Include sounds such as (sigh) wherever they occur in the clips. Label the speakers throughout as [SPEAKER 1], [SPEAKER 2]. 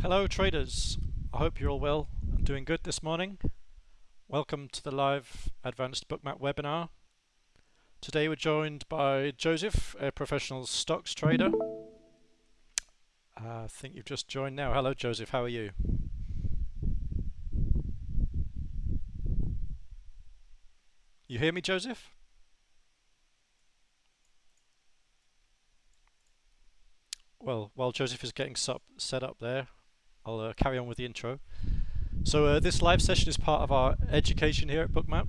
[SPEAKER 1] Hello traders, I hope you're all well and doing good this morning. Welcome to the live Advanced Bookmap webinar. Today we're joined by Joseph, a professional stocks trader. I think you've just joined now. Hello Joseph, how are you? You hear me Joseph? Well, while Joseph is getting set up there, I'll uh, carry on with the intro. So uh, this live session is part of our education here at Bookmap.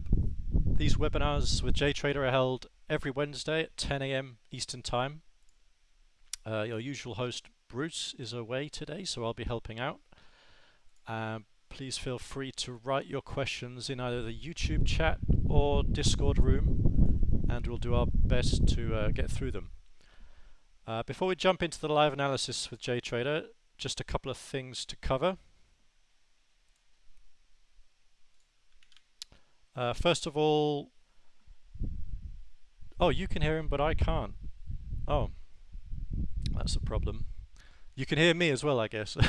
[SPEAKER 1] These webinars with JTrader are held every Wednesday at 10 a.m. Eastern Time. Uh, your usual host Bruce is away today, so I'll be helping out. Um, please feel free to write your questions in either the YouTube chat or Discord room, and we'll do our best to uh, get through them. Uh, before we jump into the live analysis with JTrader, just a couple of things to cover. Uh, first of all, oh, you can hear him, but I can't. Oh, that's a problem. You can hear me as well, I guess. (laughs)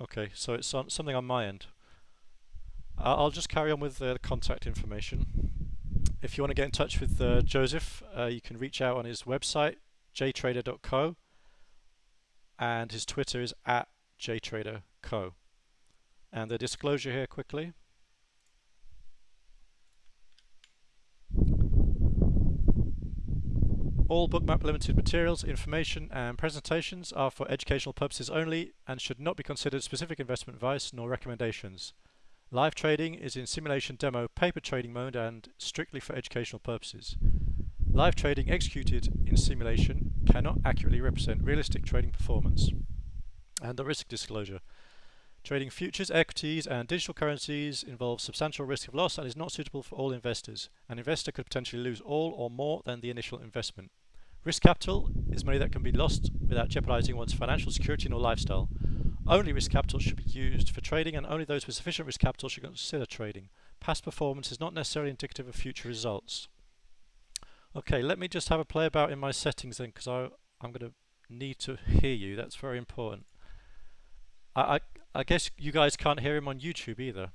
[SPEAKER 1] okay, so it's on, something on my end. I'll just carry on with the contact information. If you want to get in touch with uh, Joseph, uh, you can reach out on his website, jtrader.co, and his Twitter is at jtraderco. And the disclosure here quickly. All Bookmap Limited materials, information and presentations are for educational purposes only and should not be considered specific investment advice nor recommendations. Live trading is in simulation demo paper trading mode and strictly for educational purposes. Live trading executed in simulation cannot accurately represent realistic trading performance. And the risk disclosure. Trading futures, equities and digital currencies involves substantial risk of loss and is not suitable for all investors. An investor could potentially lose all or more than the initial investment. Risk capital is money that can be lost without jeopardizing one's financial security nor lifestyle. Only risk capital should be used for trading and only those with sufficient risk capital should consider trading. Past performance is not necessarily indicative of future results. Okay, let me just have a play about in my settings then because I'm going to need to hear you. That's very important. I, I, I guess you guys can't hear him on YouTube either.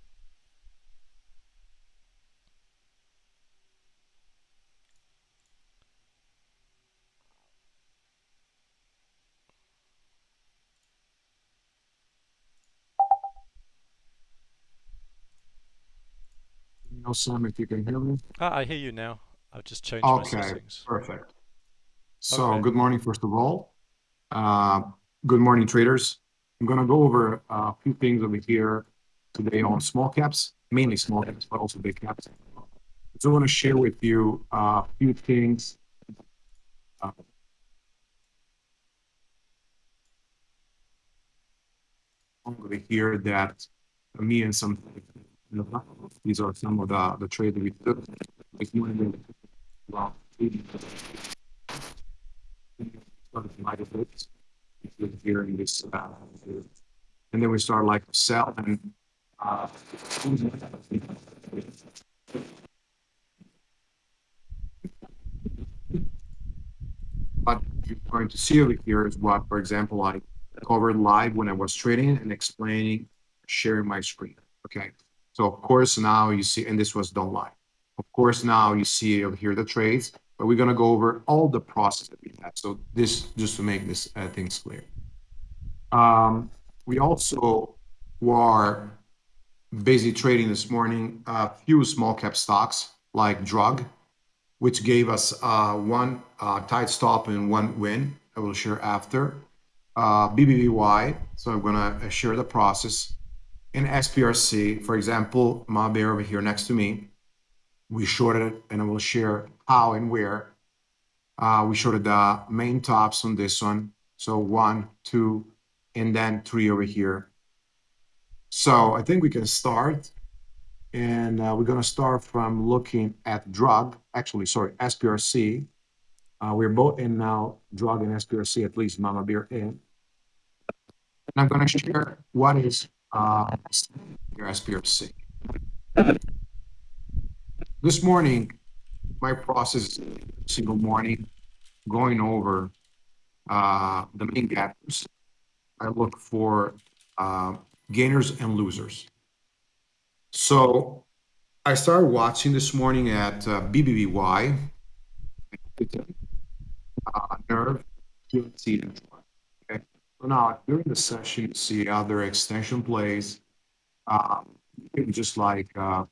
[SPEAKER 2] Know, Sam, if you can hear me.
[SPEAKER 1] Ah, I hear you now. I've just changed my
[SPEAKER 2] Okay,
[SPEAKER 1] settings.
[SPEAKER 2] perfect. So
[SPEAKER 1] Okay.
[SPEAKER 2] good morning, first of all. Uh, Good morning, traders. I'm gonna go over a few things over here today on small caps, mainly small caps, but also big caps. So I want to share with you a few things. uh, Over here that me and some these are some of the, the trades we took. Well, here in this, uh, and then we start like selling. Uh, what you're going to see over here is what, for example, I covered live when I was trading and explaining, sharing my screen. Okay. So of course now you see, and this was done live. Of course now you see over here the trades, but we're gonna go over all the process that we have. So this, just to make this uh, things clear. Um, we also were busy trading this morning a few small cap stocks like Drug, which gave us uh, one uh, tight stop and one win. I will share after. Uh, BBBY, so I'm gonna share the process in SPRC, for example, my bear over here next to me, we shorted it and I will share how and where. Uh, we shorted the main tops on this one. So one, two, and then three over here. So I think we can start. And uh, we're going to start from looking at drug, actually, sorry, SPRC. Uh, we're both in now drug and SPRC, at least Mahabir in. And I'm going to share what is uh, your SPRC. This morning, my process single morning going over uh, the main gappers. I look for uh, gainers and losers. So I started watching this morning at uh, BBBY, uh, Nerve, see Okay. So now during the session, you see other extension plays. Um, just like uh,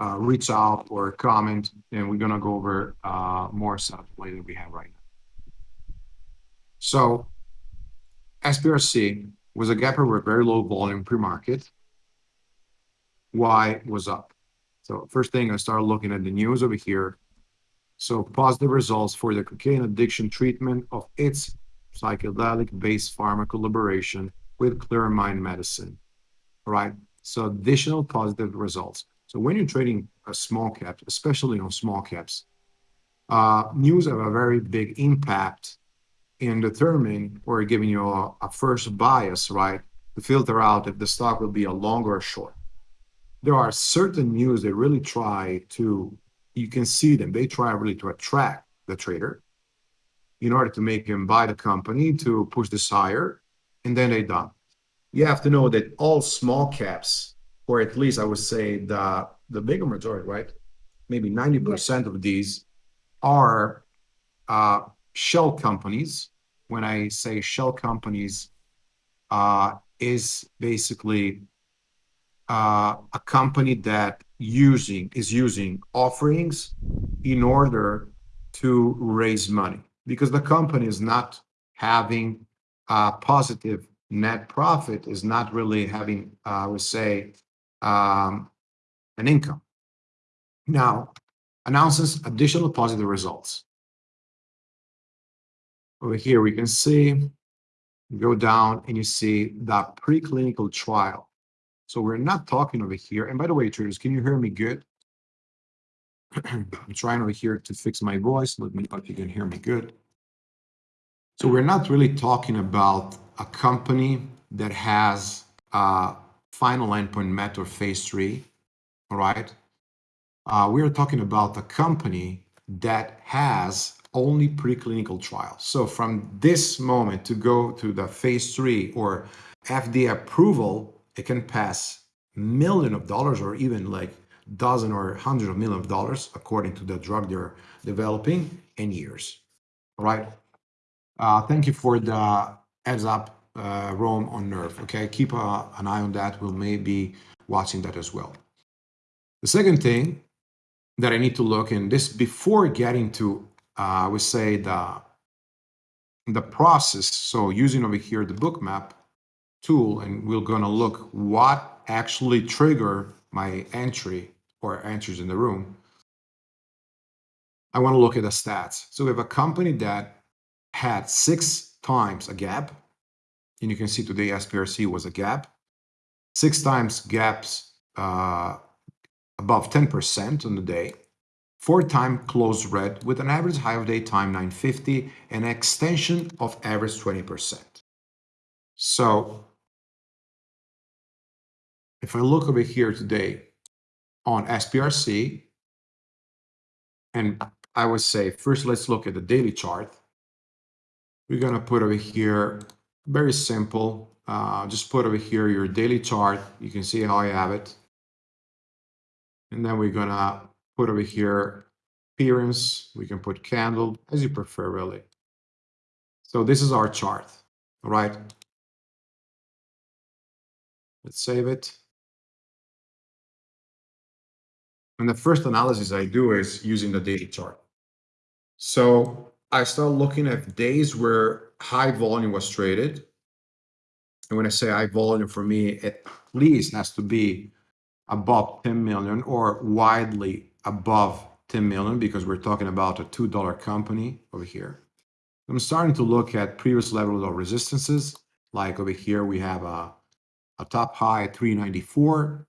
[SPEAKER 2] uh, reach out or comment, and we're gonna go over uh, more stuff play that we have right now. So SPRC was a gapper with very low volume pre-market. Y was up. So first thing I started looking at the news over here. So positive results for the cocaine addiction treatment of its psychedelic-based pharma collaboration with Clearmind Medicine. All right. So additional positive results. So when you're trading a small cap, especially on small caps, uh, news have a very big impact in determining or giving you a, a first bias, right, to filter out if the stock will be a long or a short. There are certain news that really try to, you can see them, they try really to attract the trader in order to make him buy the company to push this higher, and then they dump. You have to know that all small caps, or at least I would say the the bigger majority, right? Maybe 90% of these are uh, shell companies. When I say shell companies, uh, is basically uh, a company that using is using offerings in order to raise money because the company is not having a positive net profit is not really having uh, I would say um, an income. Now announces additional positive results. Over here, we can see, go down and you see the preclinical trial. So we're not talking over here. And by the way, traders, can you hear me good? (clears throat) I'm trying over here to fix my voice. Let me know if you can hear me good. So we're not really talking about a company that has a final endpoint met or phase three, all right? Uh, we are talking about a company that has only preclinical trials. So from this moment to go to the phase three or FDA approval, it can pass million of dollars or even like dozen or hundreds of million of dollars according to the drug they're developing in years. Right. Uh, thank you for the heads up, uh, Rome on Nerve. Okay, keep uh, an eye on that. We'll maybe watching that as well. The second thing that I need to look in this before getting to uh, I would say the the process. So using over here the bookmap tool, and we're gonna look what actually trigger my entry or entries in the room. I want to look at the stats. So we have a company that had six times a gap, and you can see today SPRC was a gap, six times gaps uh, above 10% on the day, four time close red with an average high of day time 950 and an extension of average 20%. So if I look over here today on SPRC, and I would say first let's look at the daily chart. We're gonna put over here, very simple, uh, just put over here your daily chart. You can see how I have it. And then we're gonna put over here appearance. We can put candle as you prefer, really. So this is our chart. All right. Let's save it. And the first analysis I do is using the daily chart. So I start looking at days where high volume was traded. And when I say high volume for me, at least has to be above 10 million or widely above 10 million because we're talking about a $2 company over here. I'm starting to look at previous levels of resistances. Like over here, we have a, a top high at 394.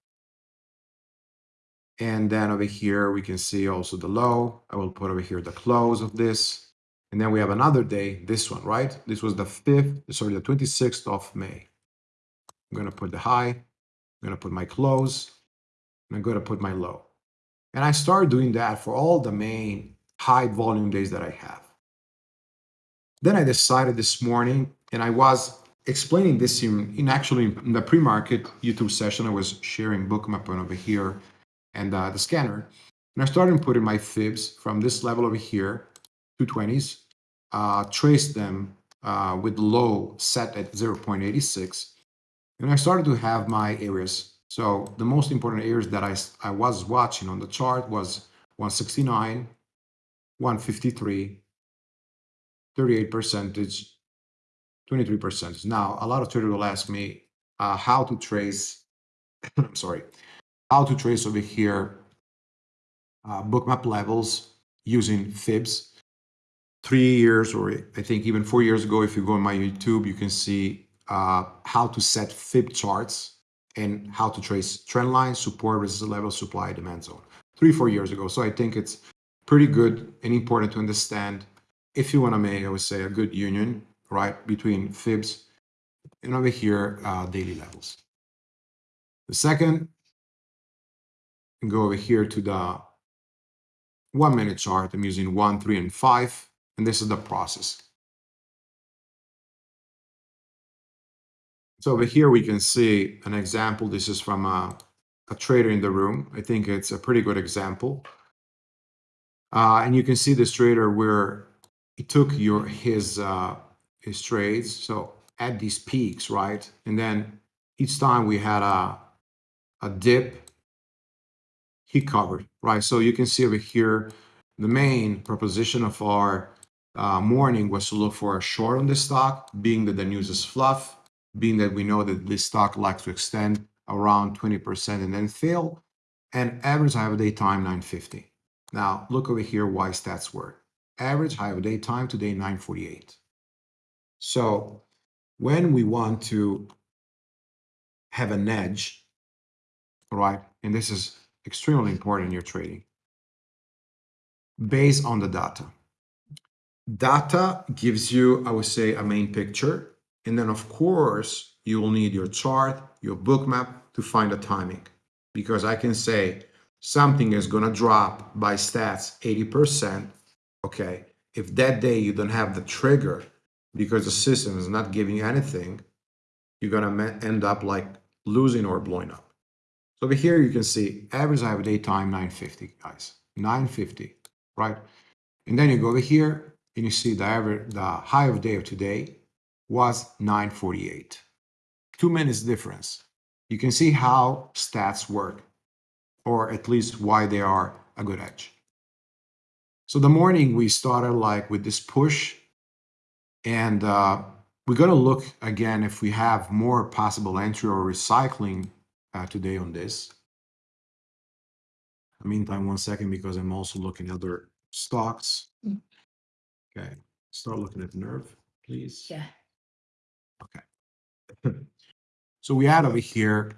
[SPEAKER 2] And then over here, we can see also the low. I will put over here the close of this. And then we have another day, this one, right? This was the 5th, sorry, the 26th of May. I'm going to put the high. I'm going to put my close. And I'm going to put my low. And I started doing that for all the main high volume days that I have. Then I decided this morning, and I was explaining this in, in actually in the pre-market YouTube session, I was sharing bookmap over here and uh, the scanner. And I started putting my fibs from this level over here, 220s, uh, traced them uh, with low set at 0.86. And I started to have my areas. So the most important areas that I, I was watching on the chart was 169, 153, 38 percentage, 23 percentage. Now, a lot of traders will ask me uh, how to trace, (coughs) I'm sorry, how to trace over here uh, bookmap levels using fibs. Three years, or I think even four years ago, if you go on my YouTube, you can see uh, how to set fib charts and how to trace trend lines, support, resistance level, supply, demand zone. Three, four years ago. So I think it's pretty good and important to understand if you want to make, I would say, a good union, right, between fibs and over here, uh, daily levels. The second, go over here to the one minute chart. I'm using one, three, and five, and this is the process. So over here, we can see an example. This is from a, a trader in the room. I think it's a pretty good example. Uh, and you can see this trader where he took your his uh, his trades. So at these peaks, right? And then each time we had a a dip, he covered, right? So you can see over here, the main proposition of our uh, morning was to look for a short on this stock, being that the news is fluff, being that we know that this stock likes to extend around 20% and then fail, and average high of day time 950. Now look over here why stats work average high of day time today 948. So when we want to have an edge, right, and this is extremely important in your trading, based on the data. Data gives you, I would say, a main picture. And then, of course, you will need your chart, your Bookmap to find the timing. Because I can say something is going to drop by stats 80%, okay, if that day you don't have the trigger because the system is not giving you anything, you're going to end up like losing or blowing up. So over here, you can see average high of day time 950, guys, 950, right? And then you go over here and you see the average, the high of day of today was 948. Two minutes difference. You can see how stats work, or at least why they are a good edge. So the morning we started like with this push and uh, we're going to look again if we have more possible entry or recycling uh, today on this. In the meantime, one second, because I'm also looking at other stocks.
[SPEAKER 3] Mm.
[SPEAKER 2] Okay, start looking at nerve, please.
[SPEAKER 3] Yeah.
[SPEAKER 2] Okay. (laughs) so we had over here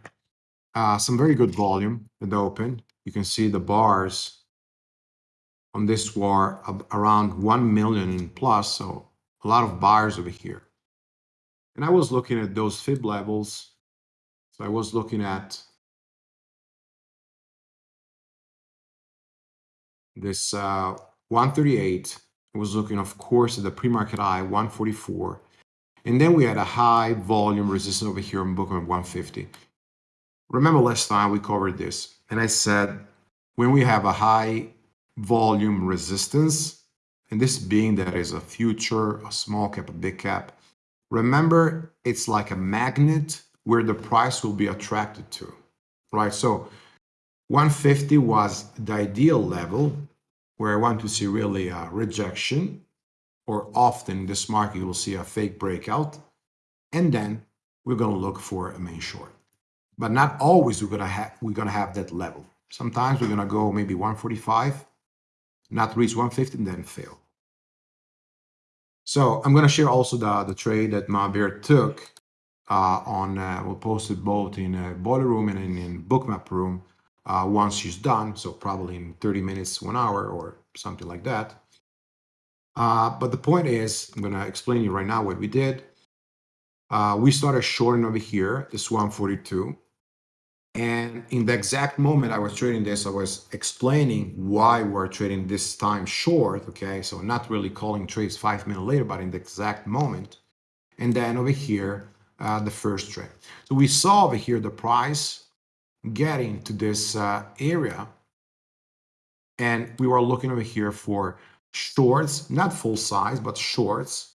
[SPEAKER 2] uh, some very good volume in the open. You can see the bars on this war around 1 million plus, so a lot of buyers over here. And I was looking at those fib levels. So I was looking at this uh, 138. I was looking, of course, at the pre-market high, 144. And then we had a high volume resistance over here on Bookmap 150. Remember last time we covered this, and I said when we have a high volume resistance, and this being that is a future, a small cap, a big cap. Remember, it's like a magnet where the price will be attracted to, right? So 150 was the ideal level where I want to see really a rejection, or often in this market, you will see a fake breakout. And then we're going to look for a main short. But not always we're going to have, we're going to have that level. Sometimes we're going to go maybe 145, not reach 150 and then fail. So I'm going to share also the, the trade that Mahabir took uh, on, uh, we'll post it both in a boiler room and in, in bookmap room uh, once she's done. So probably in 30 minutes, one hour or something like that. Uh, but the point is, I'm going to explain you right now what we did. Uh, we started shorting over here, this 142. And in the exact moment I was trading this, I was explaining why we're trading this time short. Okay. So not really calling trades five minutes later, but in the exact moment. And then over here, uh, the first trade. So we saw over here the price getting to this uh, area. And we were looking over here for shorts, not full size, but shorts,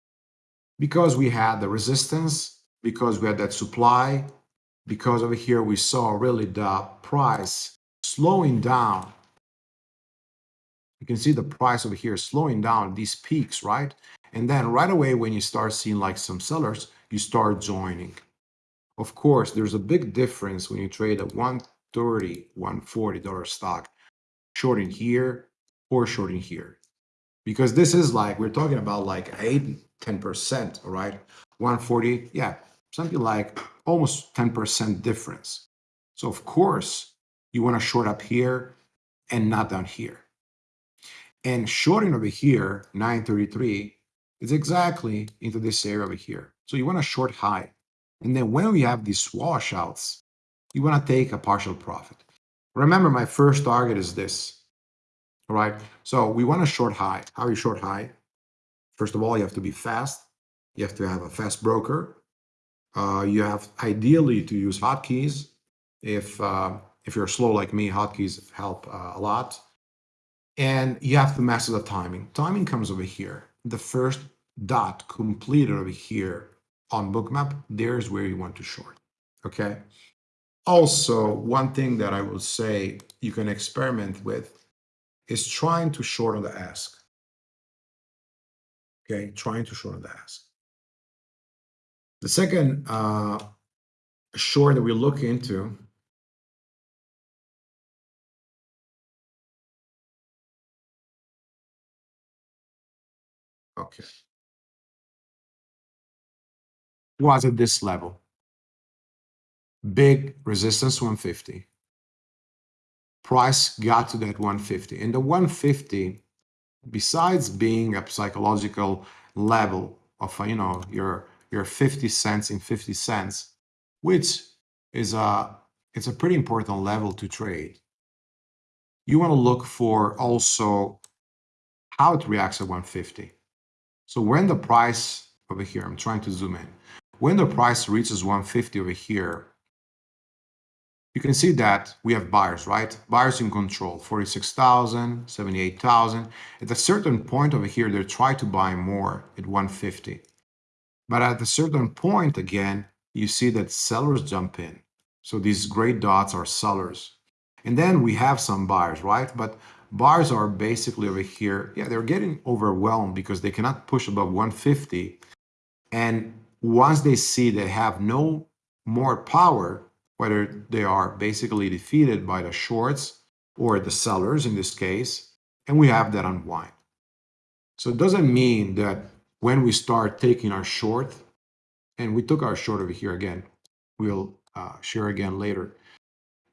[SPEAKER 2] because we had the resistance, because we had that supply, because over here we saw really the price slowing down. You can see the price over here slowing down these peaks, right? And then right away, when you start seeing like some sellers, you start joining. Of course, there's a big difference when you trade a 130, 140 dollar stock, shorting here or shorting here. Because this is like, we're talking about like 8, 10%, all right? 140, yeah, something like almost 10% difference. So of course, you want to short up here and not down here. And shorting over here, 933, is exactly into this area over here. So you want to short high. And then when we have these washouts, you want to take a partial profit. Remember, my first target is this. All right. So we want to short high. How you short high? First of all, you have to be fast. You have to have a fast broker. Uh, you have ideally to use hotkeys. If uh, if you're slow like me, hotkeys help uh, a lot. And you have to master the timing. Timing comes over here. The first dot completed over here on bookmap, there's where you want to short. Okay. Also, one thing that I will say you can experiment with is trying to short on the ask. Okay, trying to short on the ask. The second uh, short that we look into Okay. Was at this level. Big resistance 150. Price got to that 150. And the 150, besides being a psychological level of, uh, you know, your your 50 cents in 50 cents, which is a it's a pretty important level to trade. You want to look for also how it reacts at 150. So when the price over here, I'm trying to zoom in, when the price reaches 150 over here, you can see that we have buyers, right? Buyers in control, 46,000, 78,000. At a certain point over here, they try to buy more at 150. But at a certain point, again, you see that sellers jump in. So these gray dots are sellers. And then we have some buyers, right? But buyers are basically over here. Yeah, they're getting overwhelmed because they cannot push above 150. And once they see they have no more power, whether they are basically defeated by the shorts or the sellers in this case, and we have that unwind. So it doesn't mean that when we start taking our short, and we took our short over here again, we'll uh, share again later,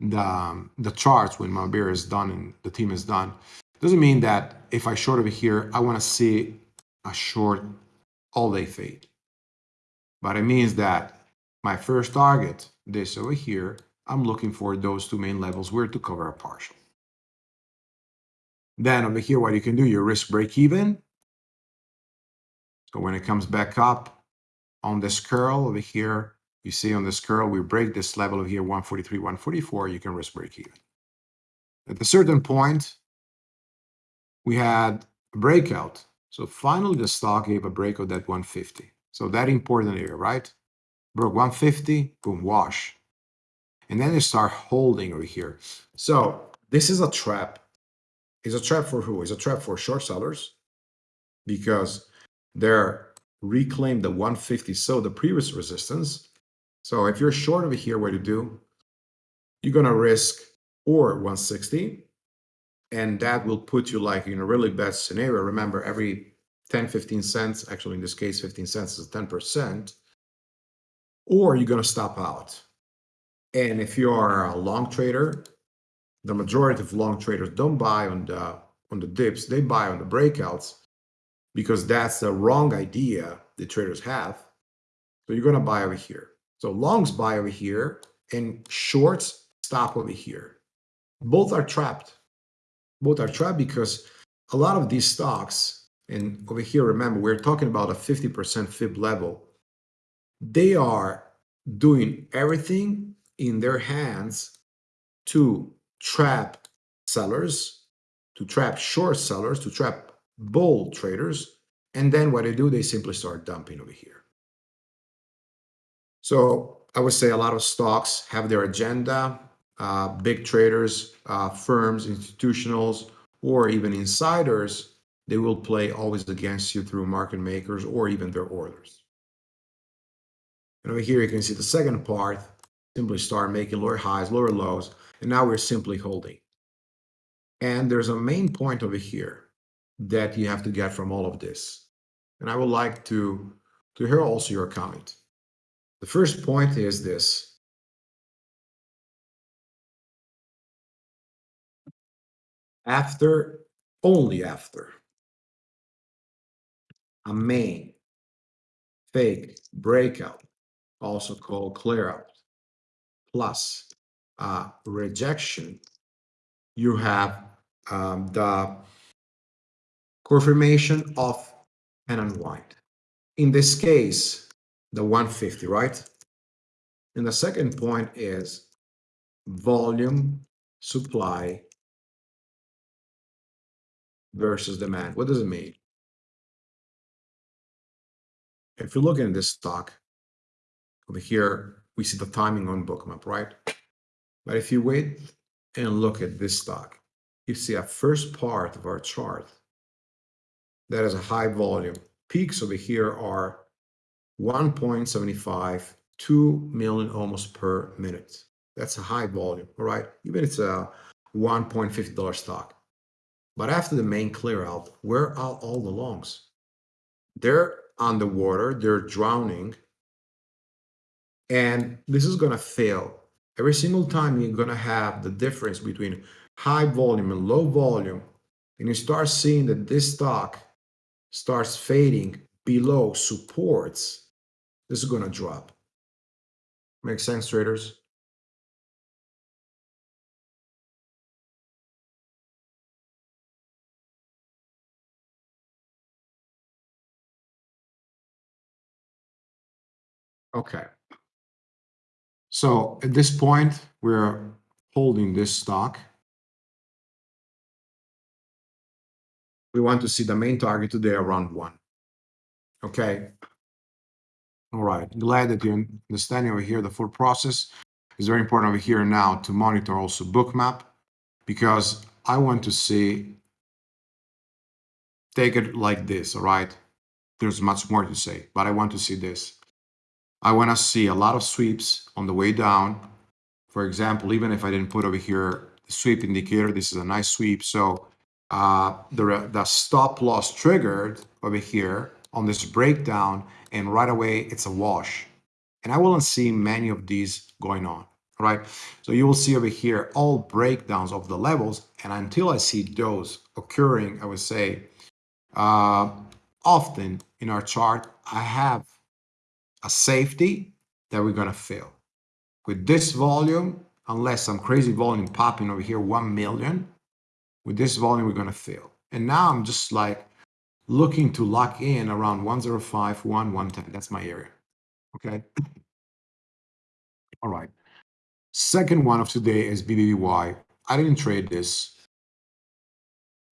[SPEAKER 2] the, um, the charts when Mahabir is done and the team is done. Doesn't mean that if I short over here, I want to see a short all day fade. But it means that my first target, this over here, I'm looking for those two main levels where to cover a partial. Then over here, what you can do, your risk break even, so when it comes back up on this curl over here, you see on this curl, we break this level over here, 143, 144, you can risk break even. At a certain point, we had a breakout. So finally, the stock gave a breakout at 150. So that important area, right? Broke 150, boom, wash. And then they start holding over here. So this is a trap. It's a trap for who? It's a trap for short sellers because they're reclaim the 150 so the previous resistance so if you're short over here what you do you're going to risk or 160 and that will put you like in a really bad scenario remember every 10 15 cents actually in this case 15 cents is 10 percent or you're going to stop out and if you are a long trader the majority of long traders don't buy on the on the dips they buy on the breakouts because that's the wrong idea the traders have. So you're going to buy over here. So longs buy over here and shorts stop over here. Both are trapped. Both are trapped because a lot of these stocks, and over here, remember, we're talking about a 50% fib level. They are doing everything in their hands to trap sellers, to trap short sellers, to trap bull traders. And then what they do, they simply start dumping over here. So I would say a lot of stocks have their agenda. Uh, big traders, uh, firms, institutionals, or even insiders, they will play always against you through market makers or even their orders. And over here, you can see the second part, simply start making lower highs, lower lows, and now we're simply holding. And there's a main point over here that you have to get from all of this. And I would like to, to hear also your comment. The first point is this. After, only after, a main fake breakout, also called clear out, plus a rejection, you have um, the confirmation of an unwind. In this case, the 150, right? And the second point is volume, supply versus demand. What does it mean? If you look at this stock, over here, we see the timing on bookmap, right? But if you wait and look at this stock, you see a first part of our chart that is a high volume. Peaks over here are 1.75, 2 million almost per minute. That's a high volume, all right? Even it's a $1.50 stock. But after the main clear out, where are all the longs? They're underwater, they're drowning. And this is going to fail. Every single time you're going to have the difference between high volume and low volume, and you start seeing that this stock starts fading below supports, this is going to drop. Make sense, traders? Okay. So at this point, we're holding this stock. We want to see the main target today around one. Okay. All right, glad that you're understanding over here the full process. It's very important over here now to monitor also bookmap because I want to see, take it like this, all right? There's much more to say, but I want to see this. I want to see a lot of sweeps on the way down. For example, even if I didn't put over here the sweep indicator, this is a nice sweep. So uh, the, the stop loss triggered over here on this breakdown and right away it's a wash. And I won't see many of these going on, right? So you will see over here all breakdowns of the levels. And until I see those occurring, I would say, uh, often in our chart, I have a safety that we're going to fill. With this volume, unless some crazy volume popping over here, 1 million, with this volume, we're going to fill. And now I'm just like looking to lock in around 105, 1, 110. That's my area. Okay. All right. Second one of today is BBBY. I didn't trade this,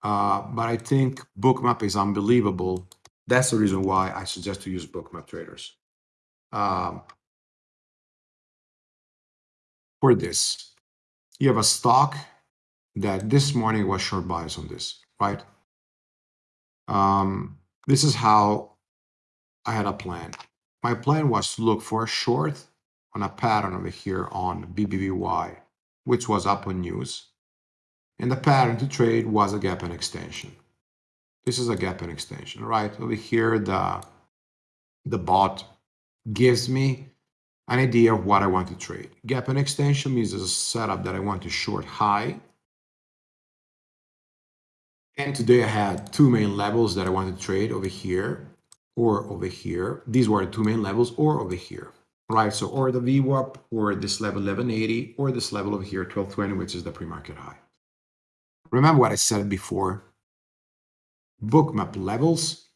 [SPEAKER 2] uh, but I think Bookmap is unbelievable. That's the reason why I suggest to use Bookmap traders. Um, for this, you have a stock that this morning was short bias on this, right? Um, this is how I had a plan. My plan was to look for a short on a pattern over here on BBBY, which was up on news. And the pattern to trade was a gap and extension. This is a gap and extension, right? Over here, the, the bot gives me an idea of what I want to trade. Gap and extension means a setup that I want to short high and today I had two main levels that I want to trade over here or over here. These were the two main levels or over here. right? So or the VWAP or this level 1180 or this level over here 1220, which is the pre-market high. Remember what I said before. Bookmap levels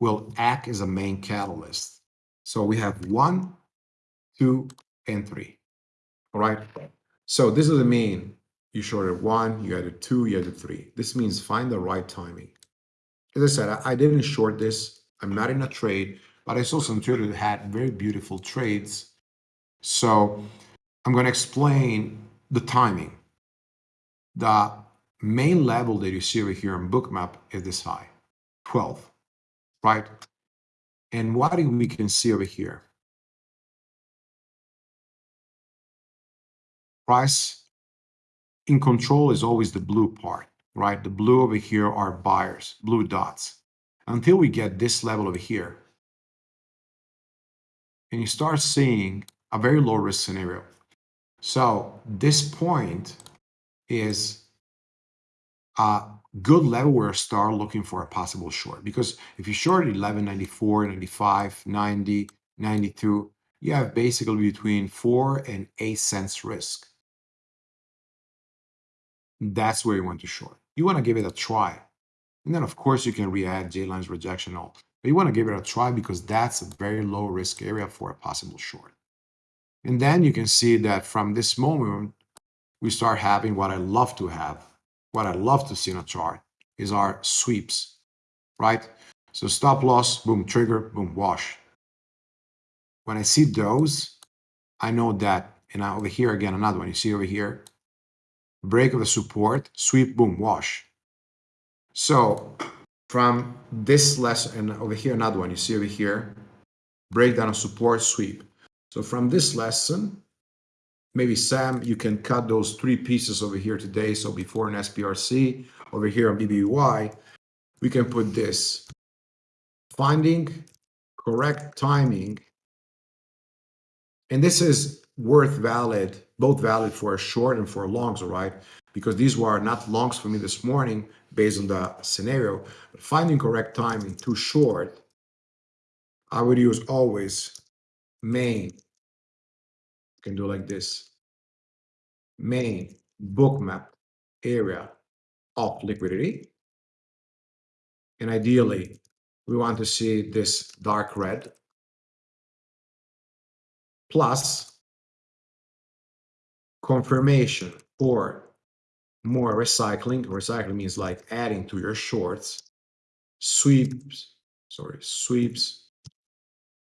[SPEAKER 2] will act as a main catalyst. So we have one, two, and three. All right. So this is the mean. You shorted one, you added two, you added three. This means find the right timing. As I said, I, I didn't short this. I'm not in a trade, but I saw some traders that had very beautiful trades. So I'm going to explain the timing. The main level that you see over here on Bookmap is this high, 12, right? And what do we can see over here? Price in control is always the blue part, right? The blue over here are buyers, blue dots. Until we get this level over here, and you start seeing a very low risk scenario. So this point is a good level where I start looking for a possible short. Because if you short 11, 94, 95, 90, 92, you have basically between four and eight cents risk. That's where you want to short. You want to give it a try. And then, of course, you can re-add J-lines rejection all. But you want to give it a try because that's a very low risk area for a possible short. And then you can see that from this moment, we start having what I love to have, what I love to see in a chart is our sweeps, right? So stop loss, boom, trigger, boom, wash. When I see those, I know that, and over here again, another one, you see over here, break of the support, sweep, boom, wash. So from this lesson, and over here, another one, you see over here, breakdown of support, sweep. So from this lesson, maybe Sam, you can cut those three pieces over here today. So before an SPRC, over here on BBBY, we can put this. Finding correct timing. And this is worth valid, both valid for a short and for longs, all right? Because these were not longs for me this morning based on the scenario. But finding correct timing too short, I would use always main can do like this. Main bookmap area of liquidity. And ideally, we want to see this dark red plus confirmation or more recycling. Recycling means like adding to your shorts, sweeps, sorry, sweeps,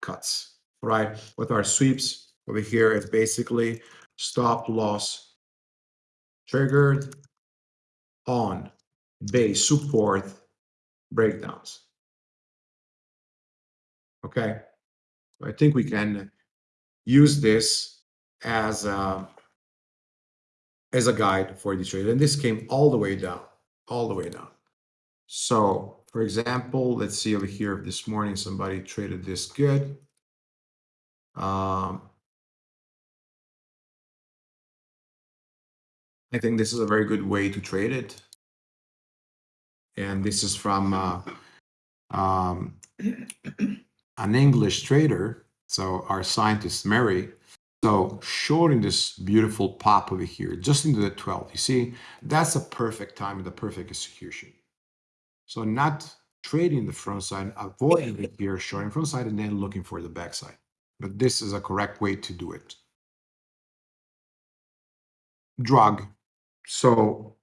[SPEAKER 2] cuts, right? With our sweeps, over here is basically stop loss triggered on base support breakdowns. Okay, I think we can use this as a, as a guide for the trade. And this came all the way down, all the way down. So for example, let's see over here, this morning somebody traded this good. Um, I think this is a very good way to trade it. And this is from uh, um, an English trader. So our scientist, Mary. So shorting this beautiful pop over here, just into the 12. You see, that's a perfect time, and the perfect execution. So not trading the front side, avoiding it here, shorting front side, and then looking for the back side. But this is a correct way to do it. Drug. So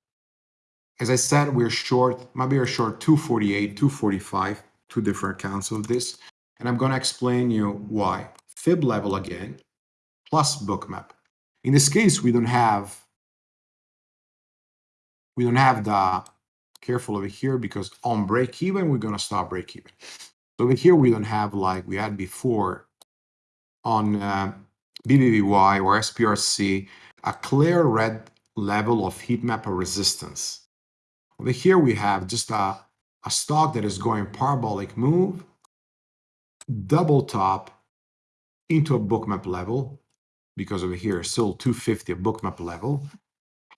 [SPEAKER 2] as I said, we're short, maybe we're short 248, 245, two different accounts of this. And I'm going to explain you why. Fib level again, plus bookmap. In this case, we don't have, we don't have the, careful over here, because on break even, we're going to stop break even. So over here, we don't have like we had before on uh, BBBY or SPRC, a clear red level of heat map resistance. Over here, we have just a, a stock that is going parabolic move, double top into a bookmap level, because over here, still 250 a bookmap level,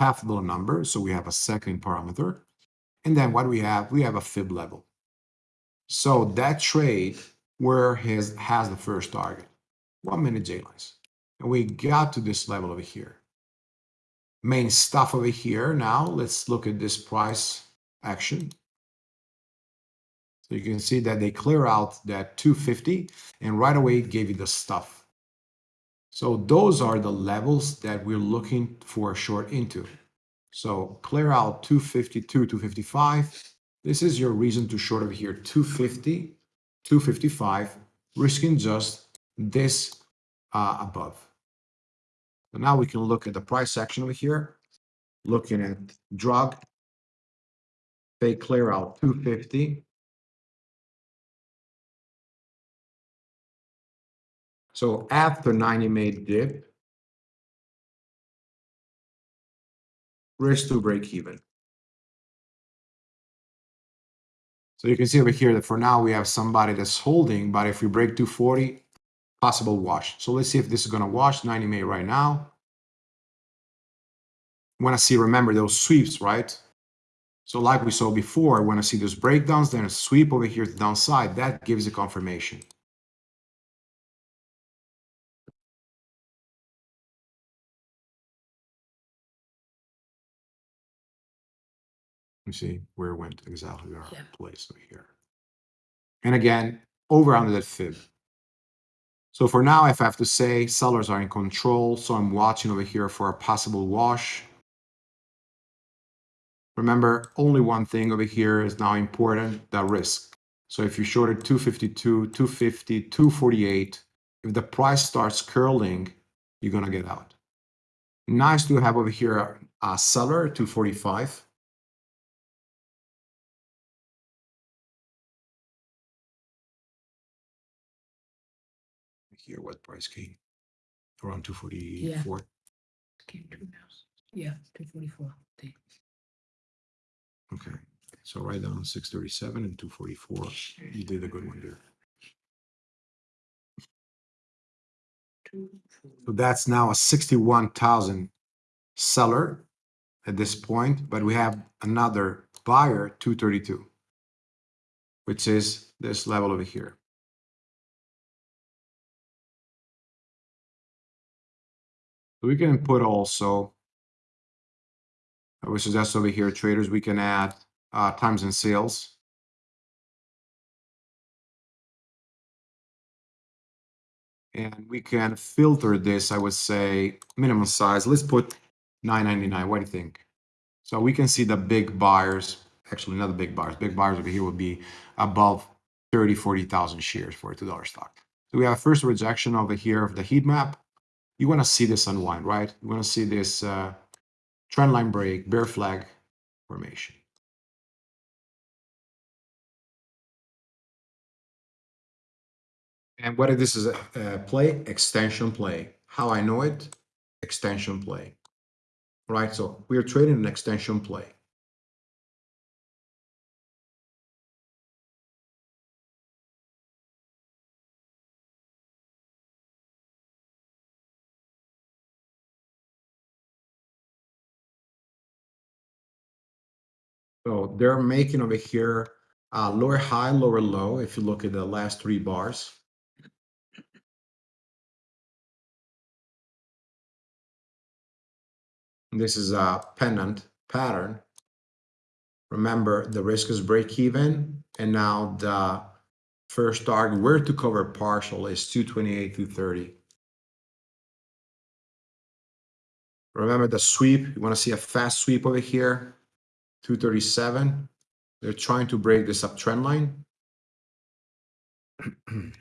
[SPEAKER 2] half the number, so we have a second parameter. And then what we have, we have a fib level. So that trade where his has the first target. one minute J lines. And we got to this level over here. Main stuff over here. Now let's look at this price action. So you can see that they clear out that 250 and right away it gave you the stuff. So those are the levels that we're looking for a short into. So clear out 252, 255. This is your reason to short over here 250, 255, risking just this uh, above. So now we can look at the price section over here, looking at drug. They clear out 250. So after 90 made dip, risk to break even. So you can see over here that for now we have somebody that's holding, but if we break 240, possible wash. So let's see if this is going to wash 90 May right now. Want to see, remember those sweeps, right? So like we saw before, when I see those breakdowns, then a sweep over here to the downside, that gives a confirmation. You see where it went exactly our
[SPEAKER 3] Yeah.
[SPEAKER 2] place over here. And again, over under that fib. So for now, if I have to say sellers are in control, so I'm watching over here for a possible wash. Remember, only one thing over here is now important, the risk. So if you shorted 252, 250, 248, if the price starts curling, you're gonna get out. Nice to have over here a seller, 245. Here, what price came? Around 244.
[SPEAKER 3] Came to now. Yeah, two forty-four.
[SPEAKER 2] Okay, so right down six thirty-seven and two forty-four. You did a good one there. So that's now a sixty-one thousand seller at this mm-hmm. point, but we have another buyer, two thirty-two, which is this level over here. So we can put also, I would suggest over here, traders, we can add uh, times and sales. And we can filter this, I would say, minimum size. Let's put 999. What do you think? So we can see the big buyers, actually not the big buyers, big buyers over here would be above 30, 40,000 shares for a $2 stock. So we have first rejection over here of the heat map. You want to see this unwind, right? You want to see this uh, trend line break, bear flag formation. And what if this is a, a play? Extension play. How I know it? Extension play. Right, so we are trading an extension play. They're making over here uh, lower high, lower low. If you look at the last three bars. This is a pennant pattern. Remember, the risk is break even, and now the first target where to cover partial is 228, 230. Remember the sweep, you want to see a fast sweep over here, 237. They're trying to break this uptrend line. (clears throat)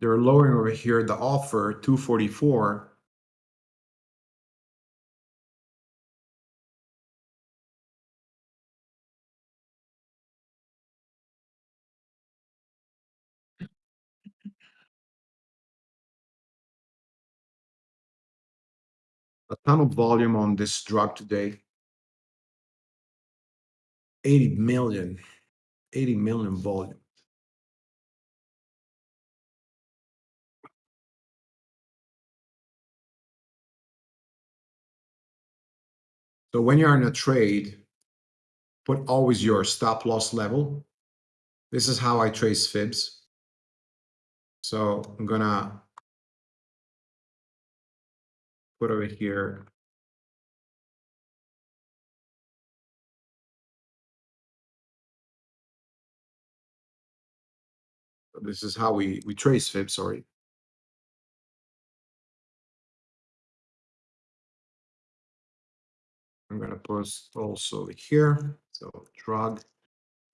[SPEAKER 2] They're lowering over here the offer 244. a ton of volume on this drug today. 80 million, 80 million volume. So when you're in a trade, put always your stop loss level. This is how I trace fibs. So I'm gonna put over here. This is how we, we trace fib, sorry. I'm gonna post also here, so drug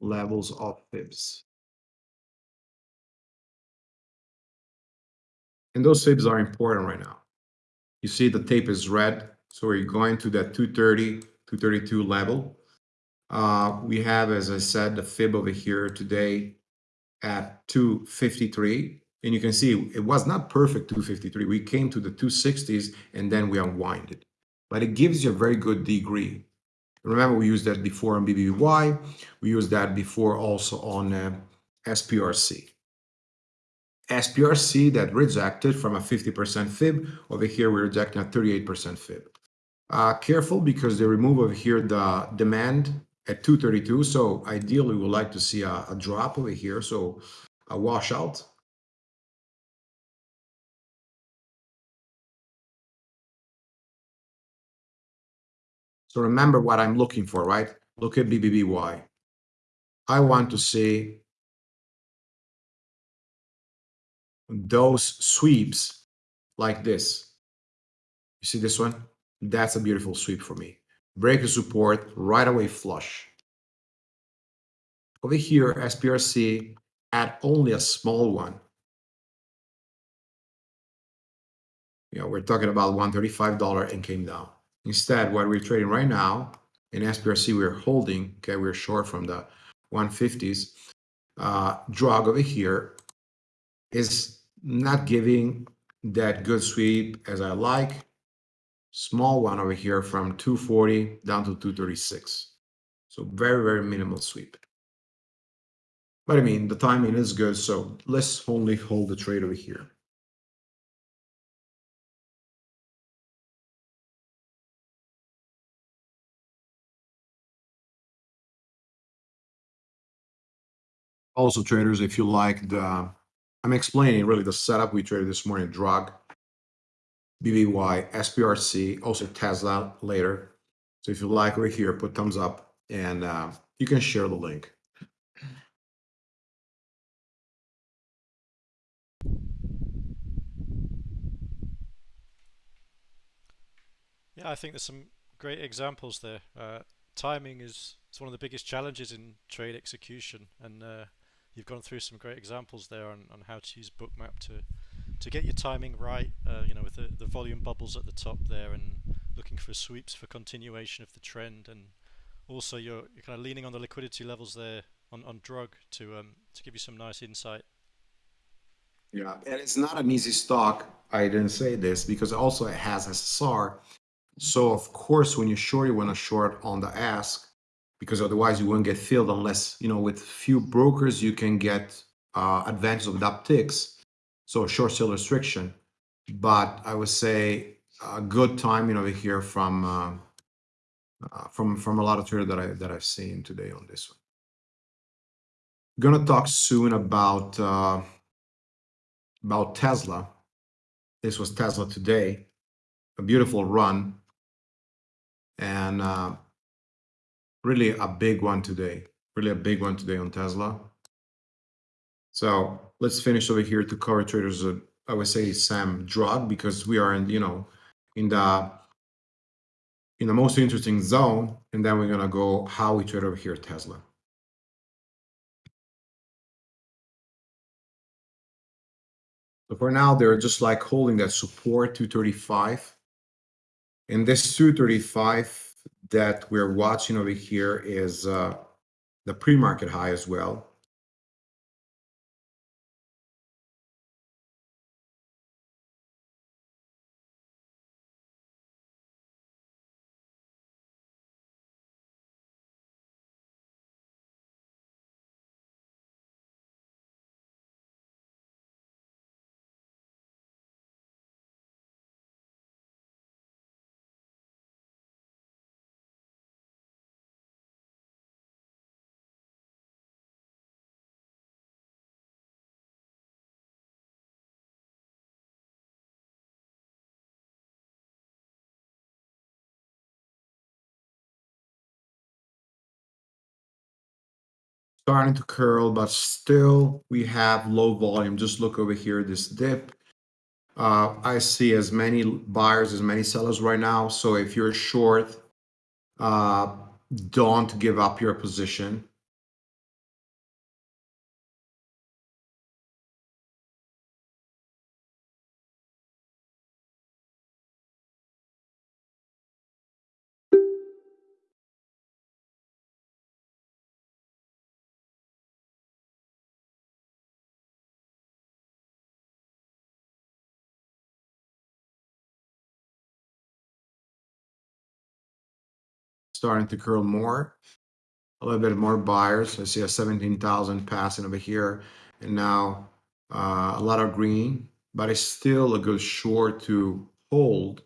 [SPEAKER 2] levels of fibs. And those fibs are important right now. You see the tape is red, so we're going to that 230, 232 level. Uh, we have, as I said, the fib over here today at 253. And you can see it was not perfect 253. We came to the 260s and then we unwinded. But it gives you a very good degree. Remember, we used that before on BBBY. We used that before also on uh, SPRC. SPRC that rejected from a 50% fib. Over here, we're rejecting a 38% fib. Uh, careful because they remove over here the demand at 232. So ideally, we would like to see a, a drop over here. So a washout. So remember what I'm looking for, right? Look at BBBY. I want to see those sweeps like this. You see this one? That's a beautiful sweep for me. Break a support, right away flush. Over here, SPRC at only a small one. You know, we're talking about $135 and came down. Instead, what we're trading right now in SPRC, we're holding, okay, we're short from the 150s. Uh, drug over here is not giving that good sweep as I like. Small one over here from 240 down to 236. So very, very minimal sweep. But I mean, the timing is good, so let's only hold the trade over here. Also, traders, if you like the, I'm explaining really the setup we traded this morning, drug, BBBY, SPRC, also Tesla later. So if you like over here, put thumbs up and uh, you can share the link.
[SPEAKER 1] Yeah, I think there's some great examples there. Uh, timing is, is one of the biggest challenges in trade execution, and uh, you've gone through some great examples there on, on how to use Bookmap to to get your timing right. Uh, you know, with the, the volume bubbles at the top there, and looking for sweeps for continuation of the trend, and also you're, you're kind of leaning on the liquidity levels there on, on drug to um, to give you some nice insight.
[SPEAKER 2] Yeah, and it's not an easy stock. I didn't say this because also it has SSR. So of course, when you're short, you want to short on the ask because otherwise you won't get filled unless, you know, with few brokers, you can get uh, advantage of the upticks. So short sale restriction. But I would say a good timing over here from uh, uh, from from a lot of traders that I that I've seen today on this one. Gonna talk soon about uh, about Tesla. This was Tesla today, a beautiful run, and uh, really a big one today. Really a big one today on Tesla. So let's finish over here to cover traders. I would say Sam drug because we are in you know in the in the most interesting zone, and then we're gonna go how we trade over here Tesla. So for now, they're just like holding that support 235. And this 235 that we're watching over here is uh, the pre-market high as well. Starting to curl, but still we have low volume. Just look over here, this dip. Uh, I see as many buyers as many sellers right now. So if you're short, uh, don't give up your position. Starting to curl more. A little bit more buyers. I see a 17,000 passing over here. And now uh, a lot of green, but it's still a good short to hold.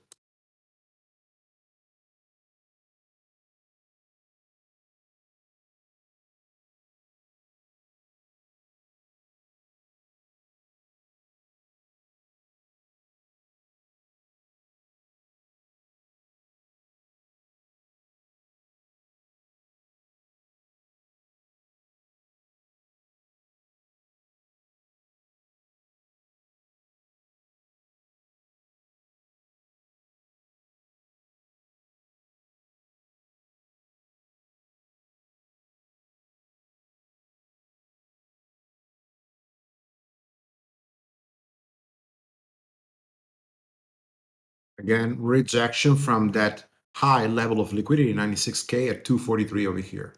[SPEAKER 2] Again, rejection from that high level of liquidity, 96K at 243 over here.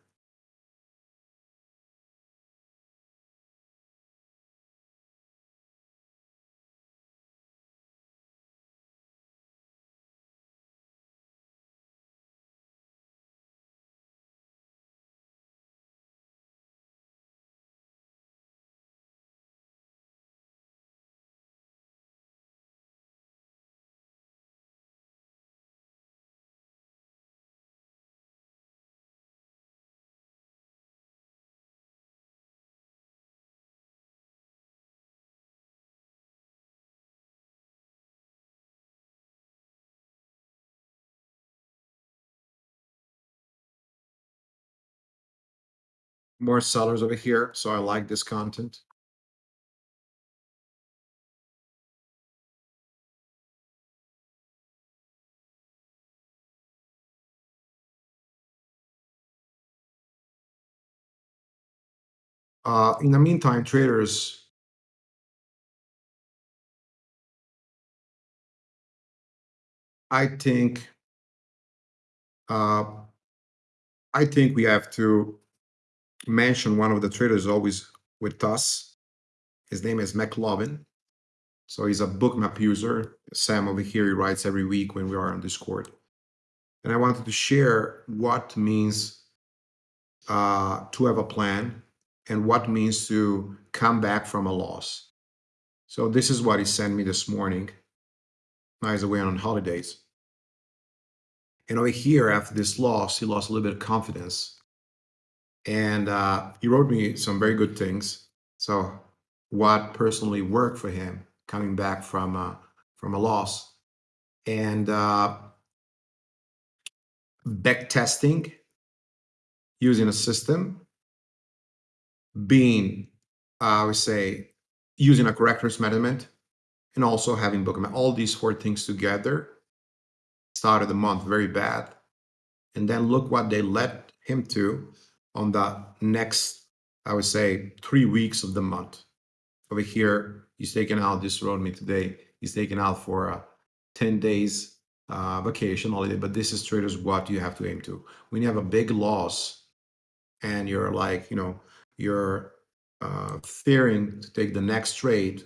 [SPEAKER 2] More sellers over here, so I like this content. Uh, in the meantime, traders, I think, uh, I think we have to mention one of the traders always with us. His name is McLovin. So he's a Bookmap user. Sam over here, he writes every week when we are on Discord. And I wanted to share what means uh, to have a plan and what means to come back from a loss. So this is what he sent me this morning. Now he's away on holidays. And over here, after this loss, he lost a little bit of confidence. And uh, he wrote me some very good things. So what personally worked for him coming back from uh, from a loss, and uh, back testing using a system, being I would say using a correct risk management, and also having Bookmap. All these four things together started the month very bad, and then look what they led him to on the next I would say three weeks of the month. Over here, he's taken out, this wrote me today, he's taken out for a 10 days uh, vacation holiday, but this is traders what you have to aim to. When you have a big loss and you're like, you know, you're uh, fearing to take the next trade,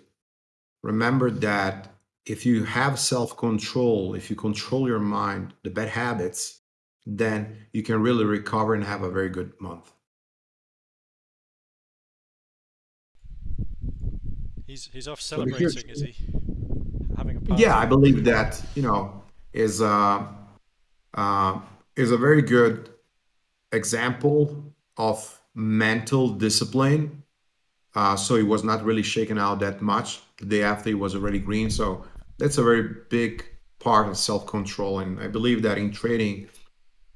[SPEAKER 2] remember that if you have self-control, if you control your mind, the bad habits, then you can really recover and have a very good month.
[SPEAKER 1] He's he's off celebrating, is he? Having a
[SPEAKER 2] party. Yeah, I believe that you know is uh, uh, is a very good example of mental discipline. Uh, so he was not really shaken out that much. The day after he was already green. So that's a very big part of self-control. And I believe that in trading,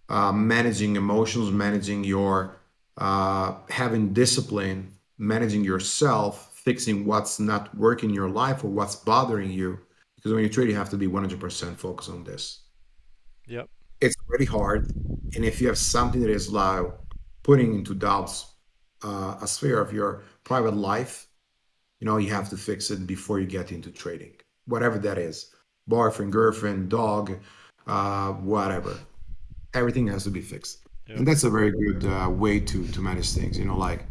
[SPEAKER 2] uh, managing emotions, managing your uh, having discipline, managing yourself, fixing what's not working in your life or what's bothering you. Because when you trade, you have to be 100% focused on this.
[SPEAKER 1] Yep.
[SPEAKER 2] It's really hard. And if you have something that is like putting into doubts uh, a sphere of your private life, you know, you have to fix it before you get into trading, whatever that is boyfriend, girlfriend, dog, uh, whatever. Everything has to be fixed. And that's a very good uh, way to, to manage things, you know, like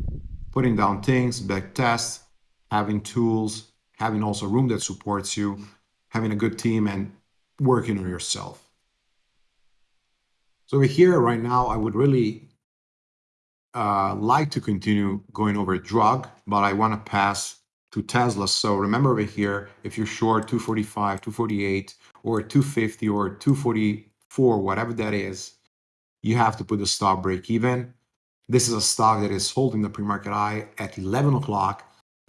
[SPEAKER 2] putting down things, back tests, having tools, having also room that supports you, having a good team, and working on yourself. So over here right now, I would really uh, like to continue going over drug, but I want to pass to Tesla. So remember over here, if you're short 245, 248, or 250, or 244, whatever that is, you have to put the stop break even. This is a stock that is holding the pre-market high at 11 o'clock.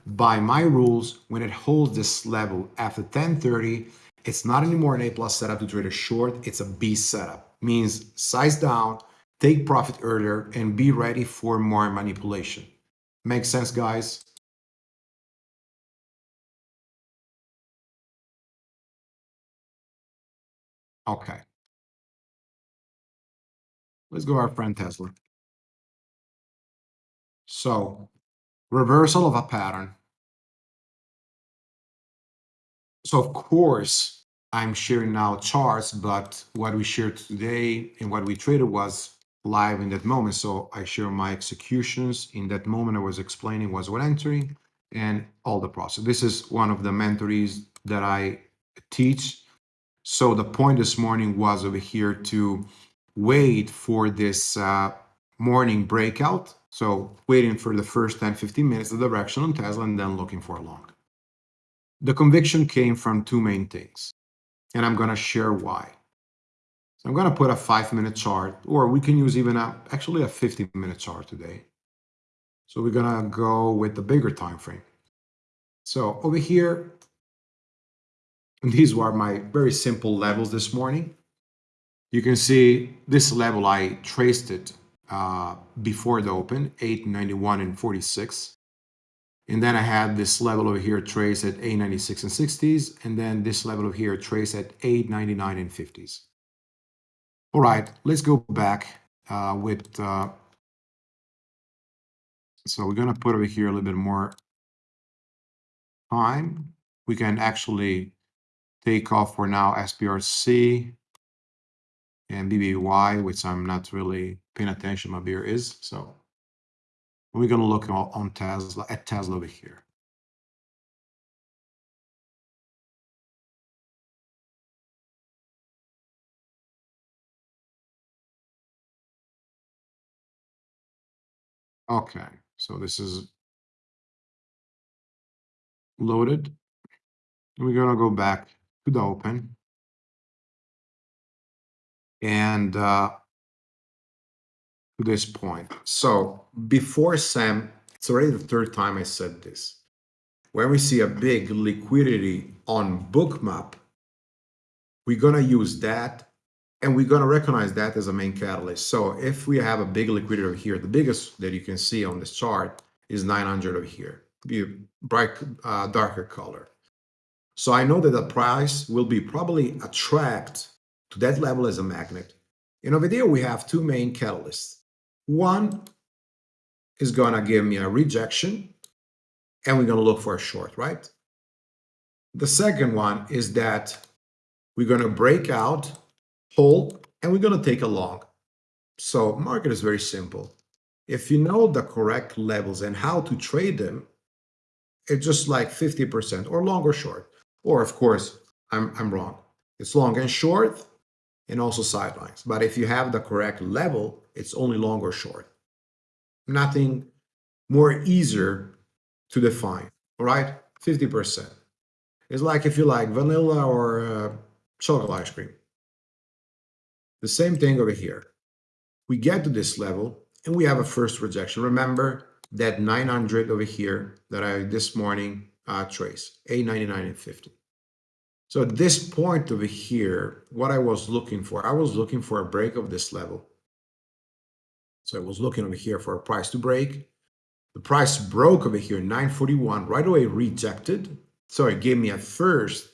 [SPEAKER 2] By my rules, when it holds this level after 1030, it's not anymore an A plus setup to trade a short, it's a B setup. Means size down, take profit earlier, and be ready for more manipulation. Makes sense, guys? Okay. Let's go our friend Tesla. So, reversal of a pattern. So, of course, I'm sharing now charts, but what we shared today and what we traded was live in that moment. So I share my executions in that moment I was explaining was what entering and all the process. This is one of the mentories that I teach. So the point this morning was over here to wait for this uh, morning breakout. So waiting for the first 10, 15 minutes, the direction on Tesla, and then looking for a long. The conviction came from two main things, and I'm going to share why. So I'm going to put a five minute chart, or we can use even a, actually a 15 minute chart today. So we're going to go with the bigger time frame. So over here, these were my very simple levels this morning. You can see this level, I traced it uh, before the open, 891 and 46. And then I had this level over here traced at 896 and 60s, and then this level over here traced at 899 and 50s. All right, let's go back uh, with, uh, so we're gonna put over here a little bit more time. We can actually take off for now SPRC and BBBY, which I'm not really paying attention my beer is. So we're gonna look on Tesla at Tesla over here. Okay, so this is loaded. We're gonna go back to the open. And uh, to this point. So before Sam, it's already the third time I said this. When we see a big liquidity on Bookmap, we're gonna use that and we're going to recognize that as a main catalyst. So if we have a big liquidity over here, the biggest that you can see on this chart is 900 over here, be bright, uh, darker color. So I know that the price will be probably attract to that level as a magnet. And over there, we have two main catalysts. One is going to give me a rejection, and we're going to look for a short, right? The second one is that we're going to break out hold, and we're going to take a long. So market is very simple. If you know the correct levels and how to trade them, it's just like 50% or long or short. Or of course, I'm, I'm wrong. It's long and short and also sidelines. But if you have the correct level, it's only long or short. Nothing more easier to define, all right? 50%. It's like if you like vanilla or uh, chocolate ice cream. The same thing over here. We get to this level and we have a first rejection. Remember that 900 over here that I this morning uh, trace, 899 and 50. So at this point over here, what I was looking for, I was looking for a break of this level. So I was looking over here for a price to break. The price broke over here, 941, right away rejected. So it gave me a first,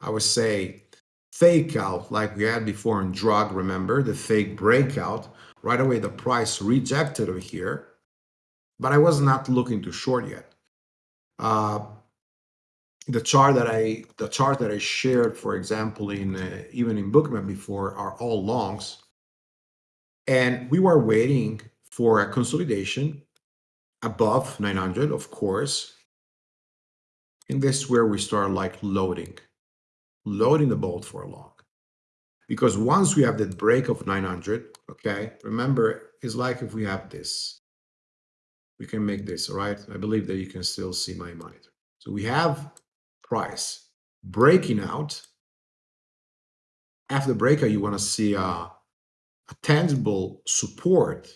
[SPEAKER 2] I would say, fake out like we had before in drug, remember, the fake breakout. Right away, the price rejected over here, but I was not looking to short yet. Uh, the chart that I the chart that I shared, for example, in uh, even in Bookmap before, are all longs, and we were waiting for a consolidation above 900, of course. And this is where we start like loading, loading the bolt for a long. Because once we have that break of 900, okay, remember, it's like if we have this, we can make this, right? I believe that you can still see my monitor. So we have price breaking out. After the breakout, you want to see a, a tangible support,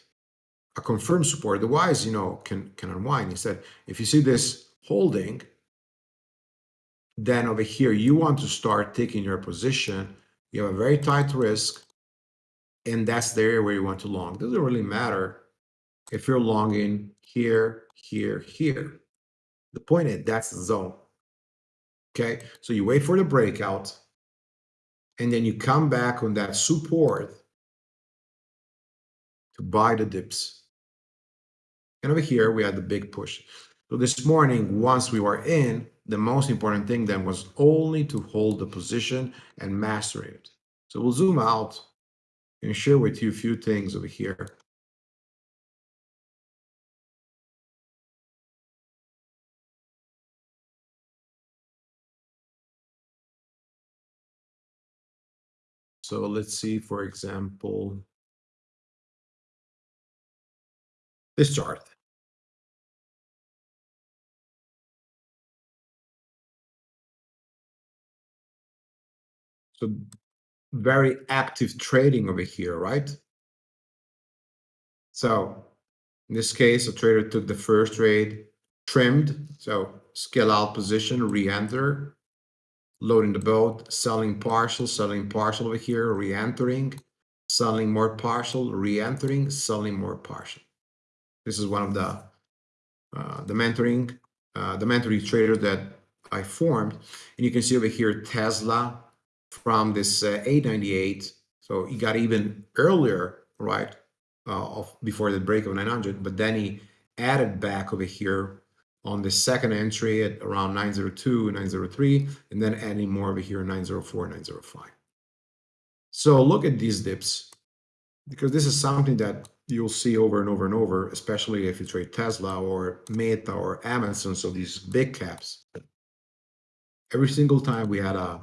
[SPEAKER 2] a confirmed support. Otherwise, you know, can can unwind. Instead, if you see this holding, then over here you want to start taking your position. You have a very tight risk, and that's the area where you want to long. Doesn't really matter if you're longing here, here, here. The point is that's the zone. Okay, so you wait for the breakout, and then you come back on that support to buy the dips. And over here, we had the big push. So this morning, once we were in, the most important thing then was only to hold the position and master it. So we'll zoom out and share with you a few things over here. So let's see, for example, this chart. So very active trading over here, right? So in this case, a trader took the first trade, trimmed, so scale out position, re-enter, loading the boat, selling partial, selling partial over here, re-entering, selling more partial, re-entering, selling more partial. This is one of the uh, the mentoring, uh, the mentoring trader that I formed. And you can see over here Tesla from this uh, 898. So he got even earlier, right, uh, of before the break of 900, but then he added back over here on the second entry at around 902, 903, and then adding more over here 904, 905. So look at these dips, because this is something that you'll see over and over and over, especially if you trade Tesla or Meta or Amazon, so these big caps. Every single time we had a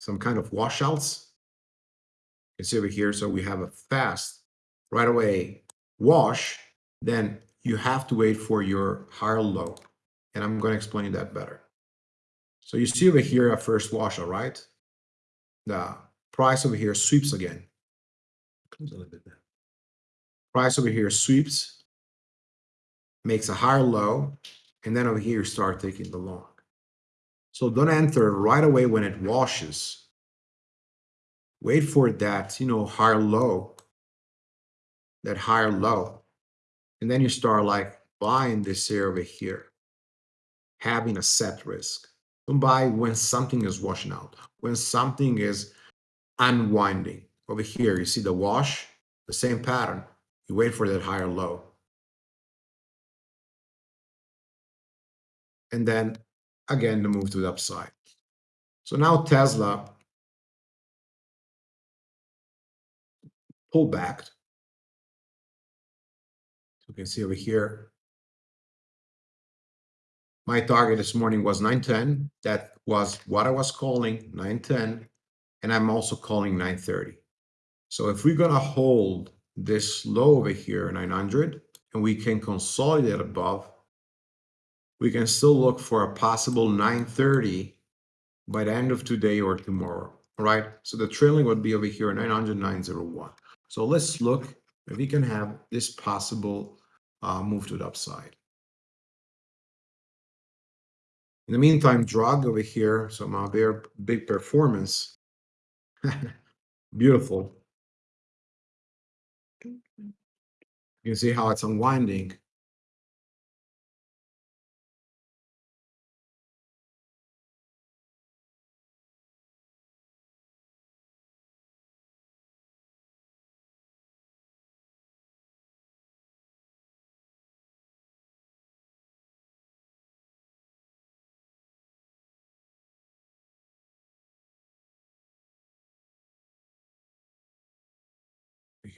[SPEAKER 2] some kind of washouts. You can see over here, so we have a fast right away wash, then you have to wait for your higher low. And I'm going to explain that better. So you see over here a first washout, right? The price over here sweeps again. Comes a little bit. Price over here sweeps, makes a higher low, and then over here start taking the long. So don't enter right away when it washes. Wait for that, you know, higher low, that higher low. And then you start like buying this area over here, having a set risk. Don't buy when something is washing out, when something is unwinding. Over here, you see the wash, the same pattern. You wait for that higher low. And then again, the move to the upside. So now Tesla pulled back. Can see over here. My target this morning was 910. That was what I was calling 910. And I'm also calling 930. So if we're going to hold this low over here, 900, and we can consolidate above, we can still look for a possible 930 by the end of today or tomorrow, all right? So the trailing would be over here, 900, 901. So let's look if we can have this possible uh, move to the upside. In the meantime, drug over here, so my very big performance. (laughs) Beautiful. You can see how it's unwinding.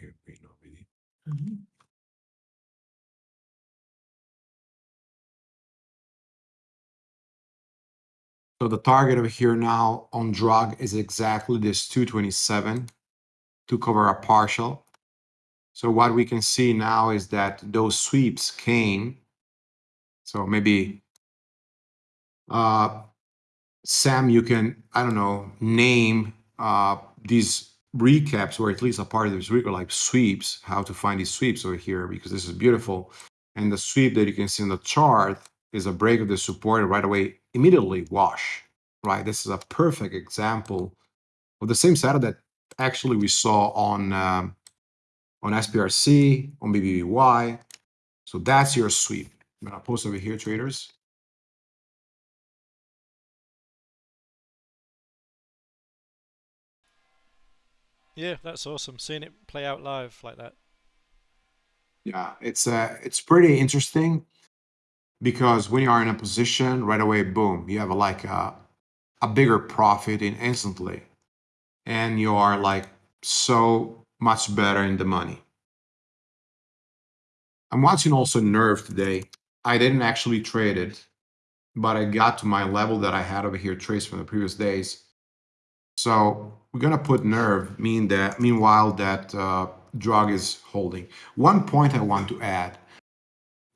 [SPEAKER 2] Here, wait, no, really.
[SPEAKER 3] Mhm.
[SPEAKER 2] So the target over here now on drug is exactly this 227 to cover a partial. So what we can see now is that those sweeps came. So maybe uh, Sam, you can, I don't know, name uh, these recaps or at least a part of this recap like sweeps, how to find these sweeps over here because this is beautiful. And the sweep that you can see in the chart is a break of the support right away immediately wash, right? This is a perfect example of the same setup that actually we saw on um, on SPRC, on BBBY. So that's your sweep. I'm gonna post over here, traders.
[SPEAKER 1] Yeah, that's awesome. Seeing it play out live like that.
[SPEAKER 2] Yeah, it's uh, it's pretty interesting because when you are in a position right away, boom, you have a, like a, a bigger profit in instantly, and you are like so much better in the money. I'm watching also Nerve today. I didn't actually trade it, but I got to my level that I had over here traced from the previous days. So we're gonna put Nerve, mean that meanwhile that uh, drug is holding. One point I want to add,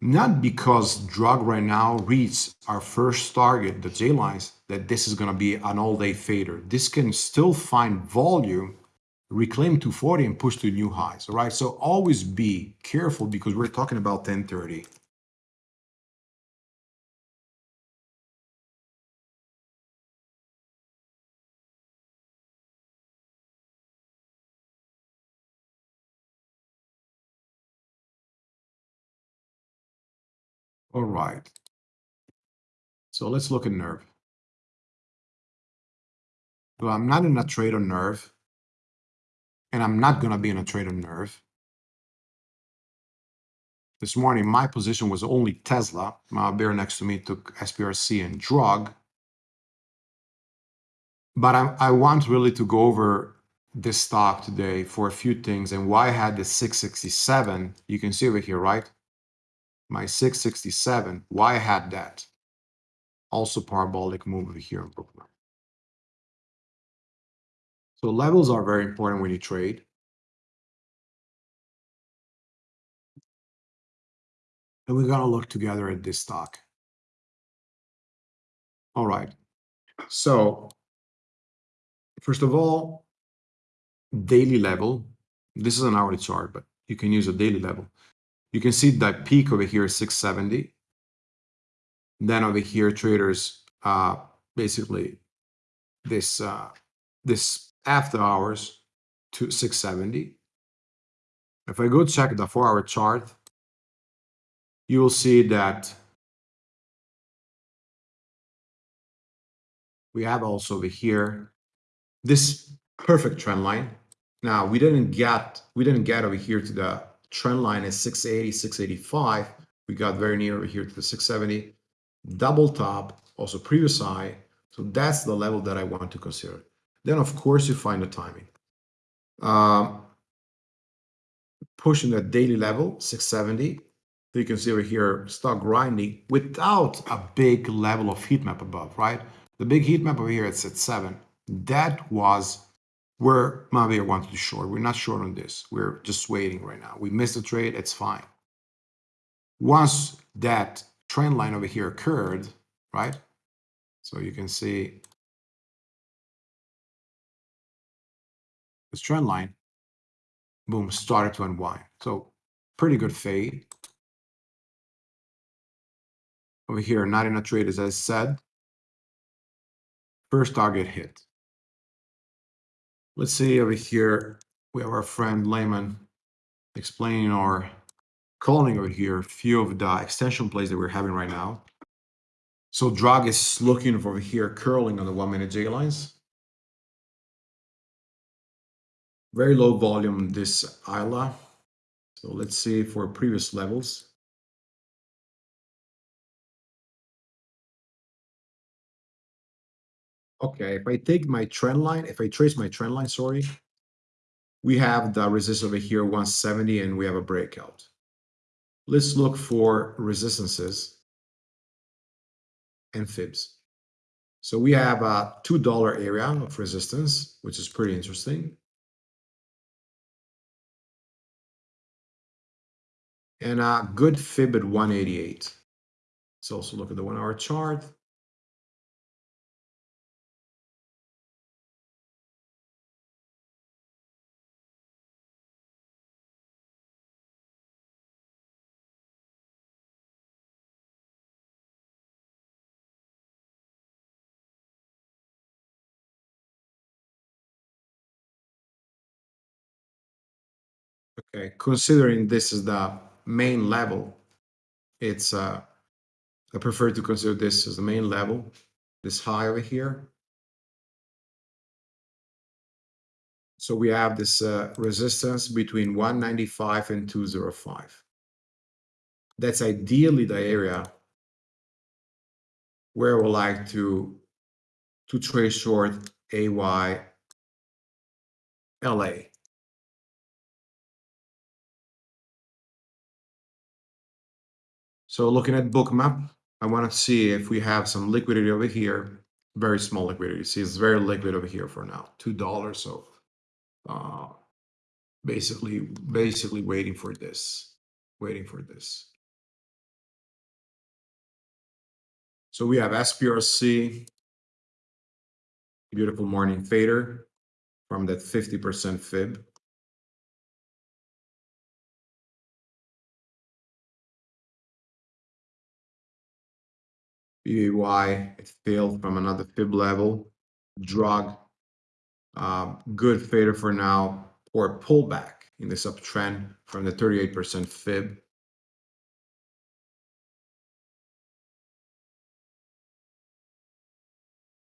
[SPEAKER 2] not because drug right now reads our first target, the J lines, that this is gonna be an all-day fader. This can still find volume reclaim 240 and push to new highs. All right. So always be careful because we're talking about 1030. All right. So let's look at nerve. Well, I'm not in a trade on nerve and I'm not going to be in a trade on nerve. This morning, my position was only Tesla. Mahabir next to me took SPRC and drug. But I, I want really to go over this stock today for a few things and why I had the 667. You can see over here, right? My 667, why I had that. Also parabolic move over here in Brooklyn. So levels are very important when you trade. And we're gonna look together at this stock. All right. So first of all, daily level. This is an hourly chart, but you can use a daily level. You can see that peak over here is 670. Then over here, traders uh, basically this uh, this after hours to 670. If I go check the four hour chart, you will see that we have also over here this perfect trend line. Now we didn't get we didn't get over here to the trend line is 680, 685. We got very near here to the 670. Double top, also previous high. So that's the level that I want to consider. Then, of course, you find the timing. Um, pushing that daily level, 670. So you can see over here, stock grinding without a big level of heat map above, right? The big heat map over here, it's at seven. That was where Mahabir wanted to short. We're not short on this. We're just waiting right now. We missed the trade, it's fine. Once that trend line over here occurred, right? So you can see this trend line, boom, started to unwind. So pretty good fade. Over here, not in a trade, as I said. First target hit. Let's see over here, we have our friend Layman explaining our calling over here a few of the extension plays that we're having right now. So drag is looking over here, curling on the one minute J lines. Very low volume, this ILA. So let's see for previous levels. Okay, if I take my trend line, if I trace my trend line, sorry, we have the resistance over here, 170, and we have a breakout. Let's look for resistances and fibs. So we have a $2 area of resistance, which is pretty interesting. And a good fib at 188. Let's also look at the one hour chart. Okay, considering this is the main level, it's uh, I prefer to consider this as the main level, this high over here. So we have this uh, resistance between 195 and 205. That's ideally the area where I would like to, to trade short AY LA. So looking at bookmap, I want to see if we have some liquidity over here. Very small liquidity. See, it's very liquid over here for now. Two dollars. So uh, basically, basically waiting for this. Waiting for this. So we have SPRC, beautiful morning fader from that 50% fib. BAY, it failed from another fib level. Drug, uh, good fader for now, or pullback in this uptrend from the 38% fib.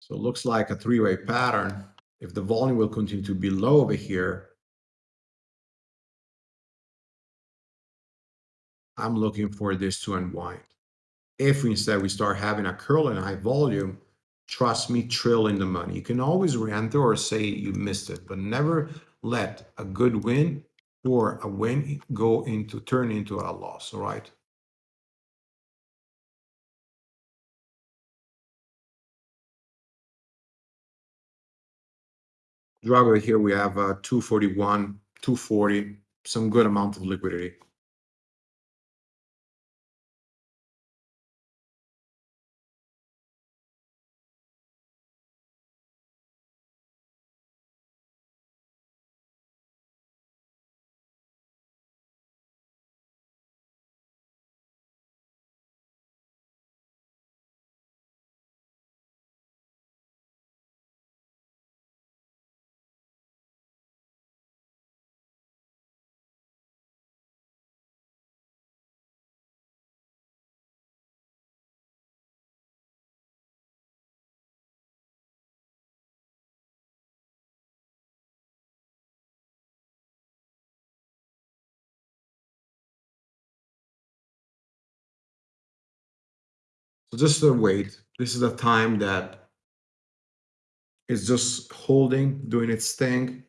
[SPEAKER 2] So it looks like a three-way pattern. If the volume will continue to be low over here, I'm looking for this to unwind. If instead we start having a curl and high volume, trust me, trill in the money. You can always re-enter or say you missed it, but never let a good win or a win go into turn into a loss. All right. Drug over here, we have uh, 241, 240, some good amount of liquidity. So just a wait. This is a time that is just holding, doing its thing.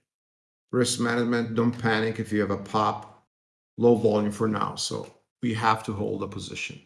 [SPEAKER 2] Risk management, don't panic if you have a pop, low volume for now. So we have to hold a position.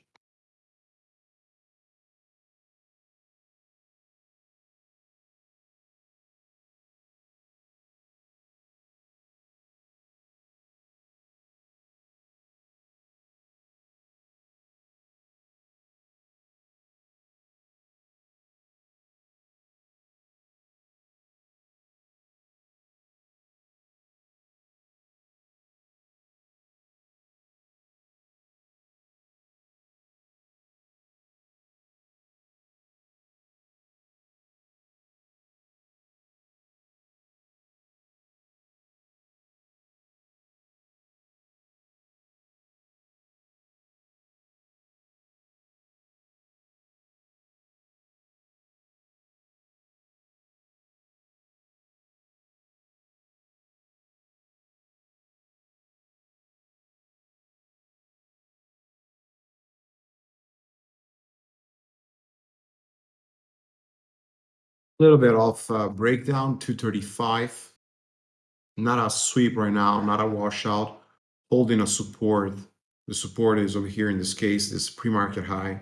[SPEAKER 2] Little bit of uh, breakdown, 235. Not a sweep right now, not a washout, holding a support. The support is over here in this case, this pre-market high.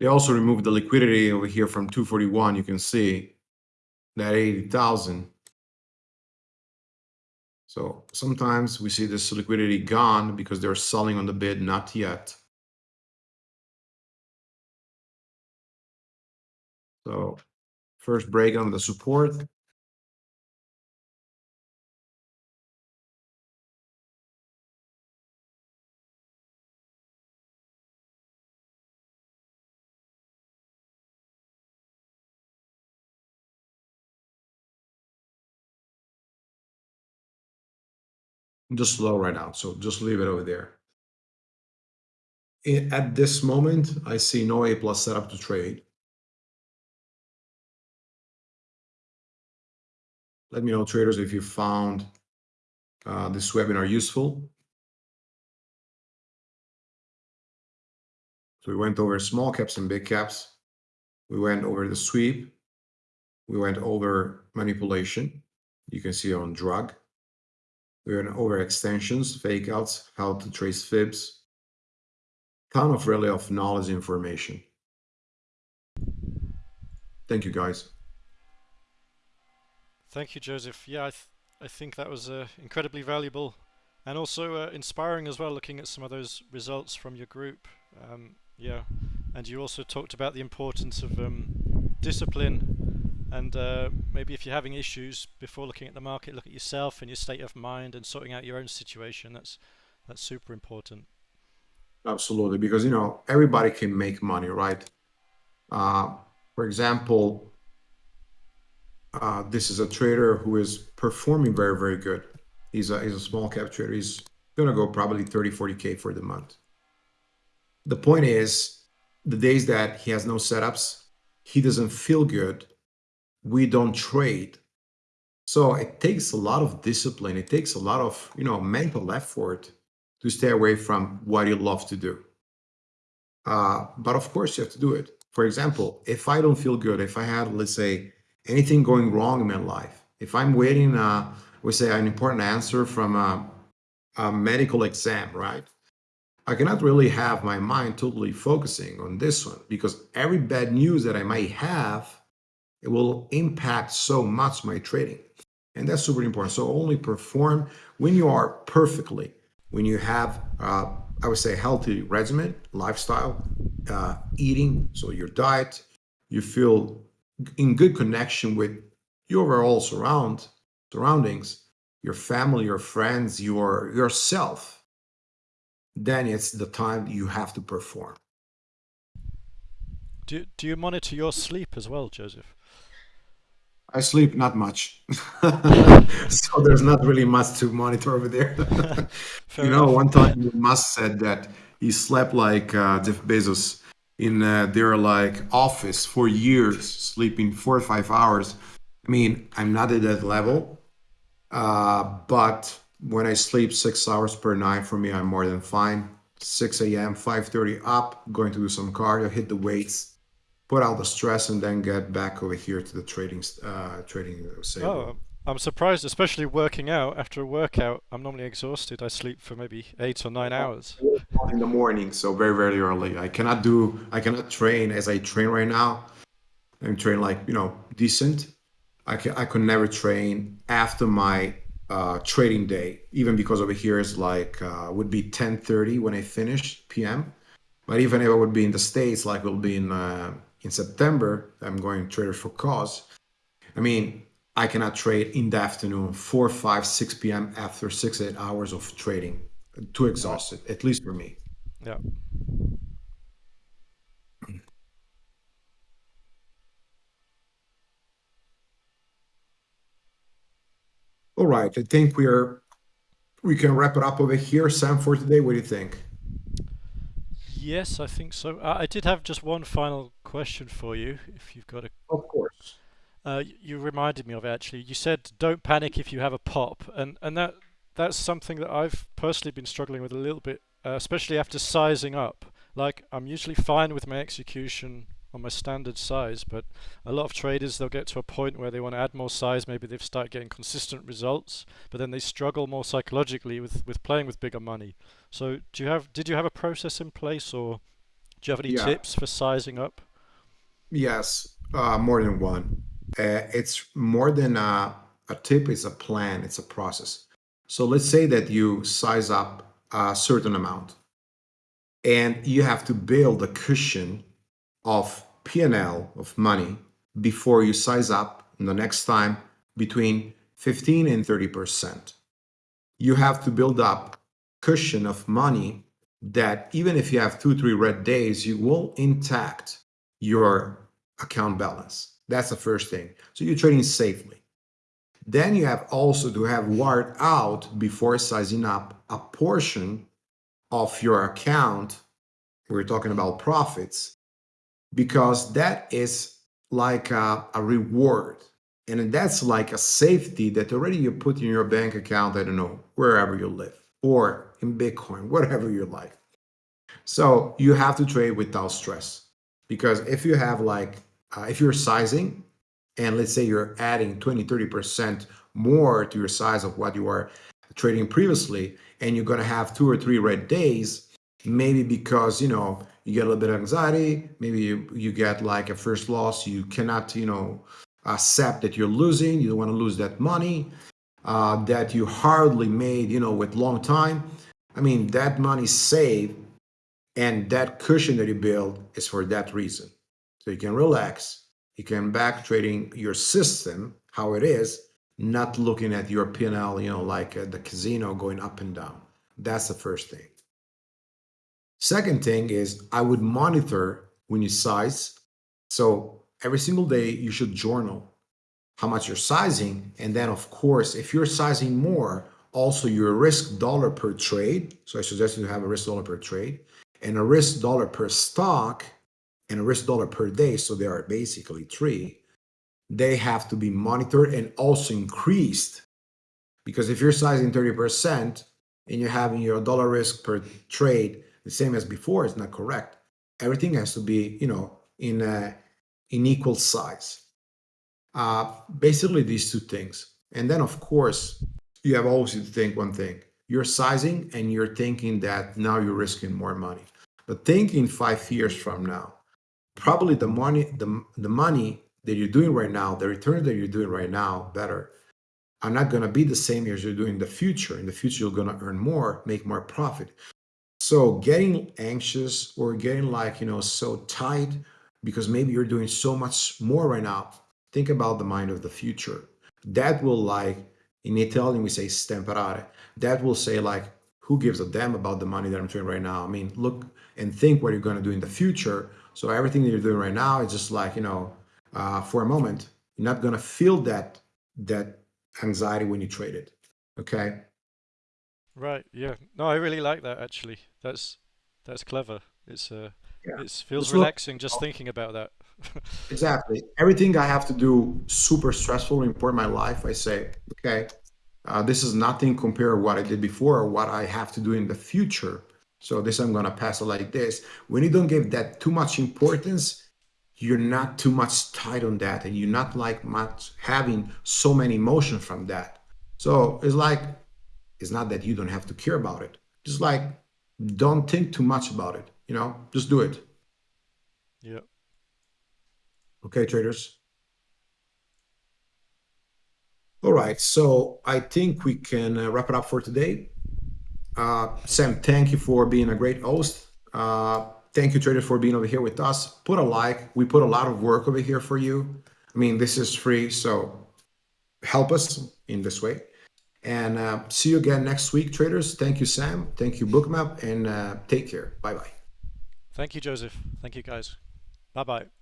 [SPEAKER 2] They also removed the liquidity over here from 241. You can see that 80,000. So sometimes we see this liquidity gone because they're selling on the bid, not yet. So first break on the support. Just slow right now, so just leave it over there. At this moment, I see no A plus setup to trade. Let me know, traders, if you found uh, this webinar useful. So we went over small caps and big caps. We went over the sweep. We went over manipulation. You can see on drug. We went over extensions, fake outs, how to trace fibs. Ton of really of knowledge information. Thank you guys.
[SPEAKER 1] Thank you, Joseph. Yeah, I, th I think that was uh, incredibly valuable and also uh, inspiring as well, looking at some of those results from your group. Um, yeah, and you also talked about the importance of um, discipline and uh, maybe if you're having issues before looking at the market, look at yourself and your state of mind and sorting out your own situation. That's that's super important.
[SPEAKER 2] Absolutely, because you know everybody can make money, right? Uh, for example, uh, this is a trader who is performing very, very good. He's a, he's a small cap trader. He's going to go probably 30, 40K for the month. The point is, the days that he has no setups, he doesn't feel good, we don't trade. So it takes a lot of discipline. It takes a lot of, you know, mental effort to stay away from what you love to do. Uh, but of course, you have to do it. For example, if I don't feel good, if I had, let's say, anything going wrong in my life, if I'm waiting, uh, we say, an important answer from a, a medical exam, right? I cannot really have my mind totally focusing on this one because every bad news that I might have, it will impact so much my trading. And that's super important. So only perform when you are perfectly, when you have, uh, I would say, healthy regimen, lifestyle, uh, eating, so your diet, you feel in good connection with your overall surround surroundings, your family, your friends, your yourself, then it's the time you have to perform.
[SPEAKER 1] Do do you monitor your sleep as well, Joseph?
[SPEAKER 2] I sleep not much, (laughs) so there's not really much to monitor over there. (laughs) you know,
[SPEAKER 1] enough.
[SPEAKER 2] one time Musk said that he slept like uh, Jeff Bezos in uh, their like office for years, sleeping four or five hours. I mean, I'm not at that level, uh, but when I sleep six hours per night, for me, I'm more than fine. 6 a.m., 5:30 up, going to do some cardio, hit the weights, put out the stress, and then get back over here to the trading uh, trading. Say,
[SPEAKER 1] Oh, I'm surprised, especially working out. After a workout, I'm normally exhausted. I sleep for maybe eight or nine hours.
[SPEAKER 2] in the morning, so very very early. I cannot do, I cannot train as I train right now. I'm train like you know decent. I can I could never train after my uh, trading day, even because over here is like uh, would be 10:30 when I finish PM. But even if I would be in the states, like will be in uh, in September, I'm going Traders for Cause. I mean, I cannot trade in the afternoon, 4, 5, 6 p.m. after six, eight hours of trading. Too exhausted, at least for me.
[SPEAKER 1] Yeah.
[SPEAKER 2] All right, I think we're we can wrap it up over here, Sam, for today. What do you think?
[SPEAKER 1] Yes, I think so. Uh, I did have just one final question for you, if you've got a.
[SPEAKER 2] Of course.
[SPEAKER 1] Uh, you reminded me of it actually. You said don't panic if you have a pop, and and that that's something that I've personally been struggling with a little bit, uh, especially after sizing up. like I'm usually fine with my execution on my standard size, but a lot of traders they'll get to a point where they want to add more size. Maybe they've started getting consistent results, but then they struggle more psychologically with with playing with bigger money. So do you have did you have a process in place, or do you have any
[SPEAKER 2] Yeah.
[SPEAKER 1] tips for sizing up?
[SPEAKER 2] Yes, uh, more than one. Uh, it's more than a, a tip, it's a plan, it's a process. So let's say that you size up a certain amount and you have to build a cushion of P&L of money before you size up the next time between 15 and 30%. You have to build up cushion of money that even if you have two, three red days, you will intact your account balance. That's the first thing. So you're trading safely. Then you have also to have wired out before sizing up a portion of your account. We're talking about profits because that is like a, a reward. And that's like a safety that already you put in your bank account, I don't know, wherever you live or in Bitcoin, whatever you like. So you have to trade without stress because if you have like uh, if you're sizing and let's say you're adding 20 30% more to your size of what you are trading previously and you're going to have two or three red days maybe because you know you get a little bit of anxiety maybe you, you get like a first loss you cannot you know accept that you're losing you don't want to lose that money uh, that you hardly made you know with long time i mean that money saved and that cushion that you build is for that reason. So you can relax, you can back trading your system, how it is, not looking at your P&L, you know, like uh, the casino going up and down. That's the first thing. Second thing is I would monitor when you size. So every single day you should journal how much you're sizing. And then of course, if you're sizing more, also your risk dollar per trade. So I suggest you have a risk dollar per trade and a risk dollar per stock and a risk dollar per day, so there are basically three, they have to be monitored and also increased. Because if you're sizing 30% and you're having your dollar risk per trade the same as before, it's not correct. Everything has to be, you know, in a, in equal size. Uh, basically, these two things. And then, of course, you have always to think one thing you're sizing and you're thinking that now you're risking more money. But thinking five years from now, probably the money, the, the money that you're doing right now, the returns that you're doing right now, better, are not going to be the same as you're doing in the future. In the future, you're going to earn more, make more profit. So getting anxious or getting like, you know, so tight because maybe you're doing so much more right now, think about the mind of the future. That will like, in Italian, we say stemperare. That will say like, who gives a damn about the money that I'm doing right now? I mean, look and think what you're going to do in the future. So everything that you're doing right now is just like, you know, uh, for a moment, you're not going to feel that, that anxiety when you trade it. Okay.
[SPEAKER 1] Right. Yeah. No, I really like that actually. That's that's clever. It's uh,
[SPEAKER 2] Yeah.
[SPEAKER 1] it feels
[SPEAKER 2] look-
[SPEAKER 1] relaxing just thinking about that. (laughs)
[SPEAKER 2] Exactly. Everything I have to do super stressful and important in my life, I say, okay, uh, this is nothing compared to what I did before or what I have to do in the future. So this I'm gonna pass it like this. When you don't give that too much importance, you're not too much tied on that, and you're not like much having so many emotion from that. So it's like it's not that you don't have to care about it. Just like don't think too much about it. You know, just do it.
[SPEAKER 1] Yeah.
[SPEAKER 2] Okay, traders. All right, so I think we can uh, wrap it up for today. Uh, Sam, thank you for being a great host. Uh, thank you, traders, for being over here with us. Put a like. We put a lot of work over here for you. I mean, this is free, so help us in this way. And uh, see you again next week, traders. Thank you, Sam. Thank you, Bookmap, and uh, take care. Bye bye.
[SPEAKER 1] Thank you, Joseph. Thank you, guys. Bye bye.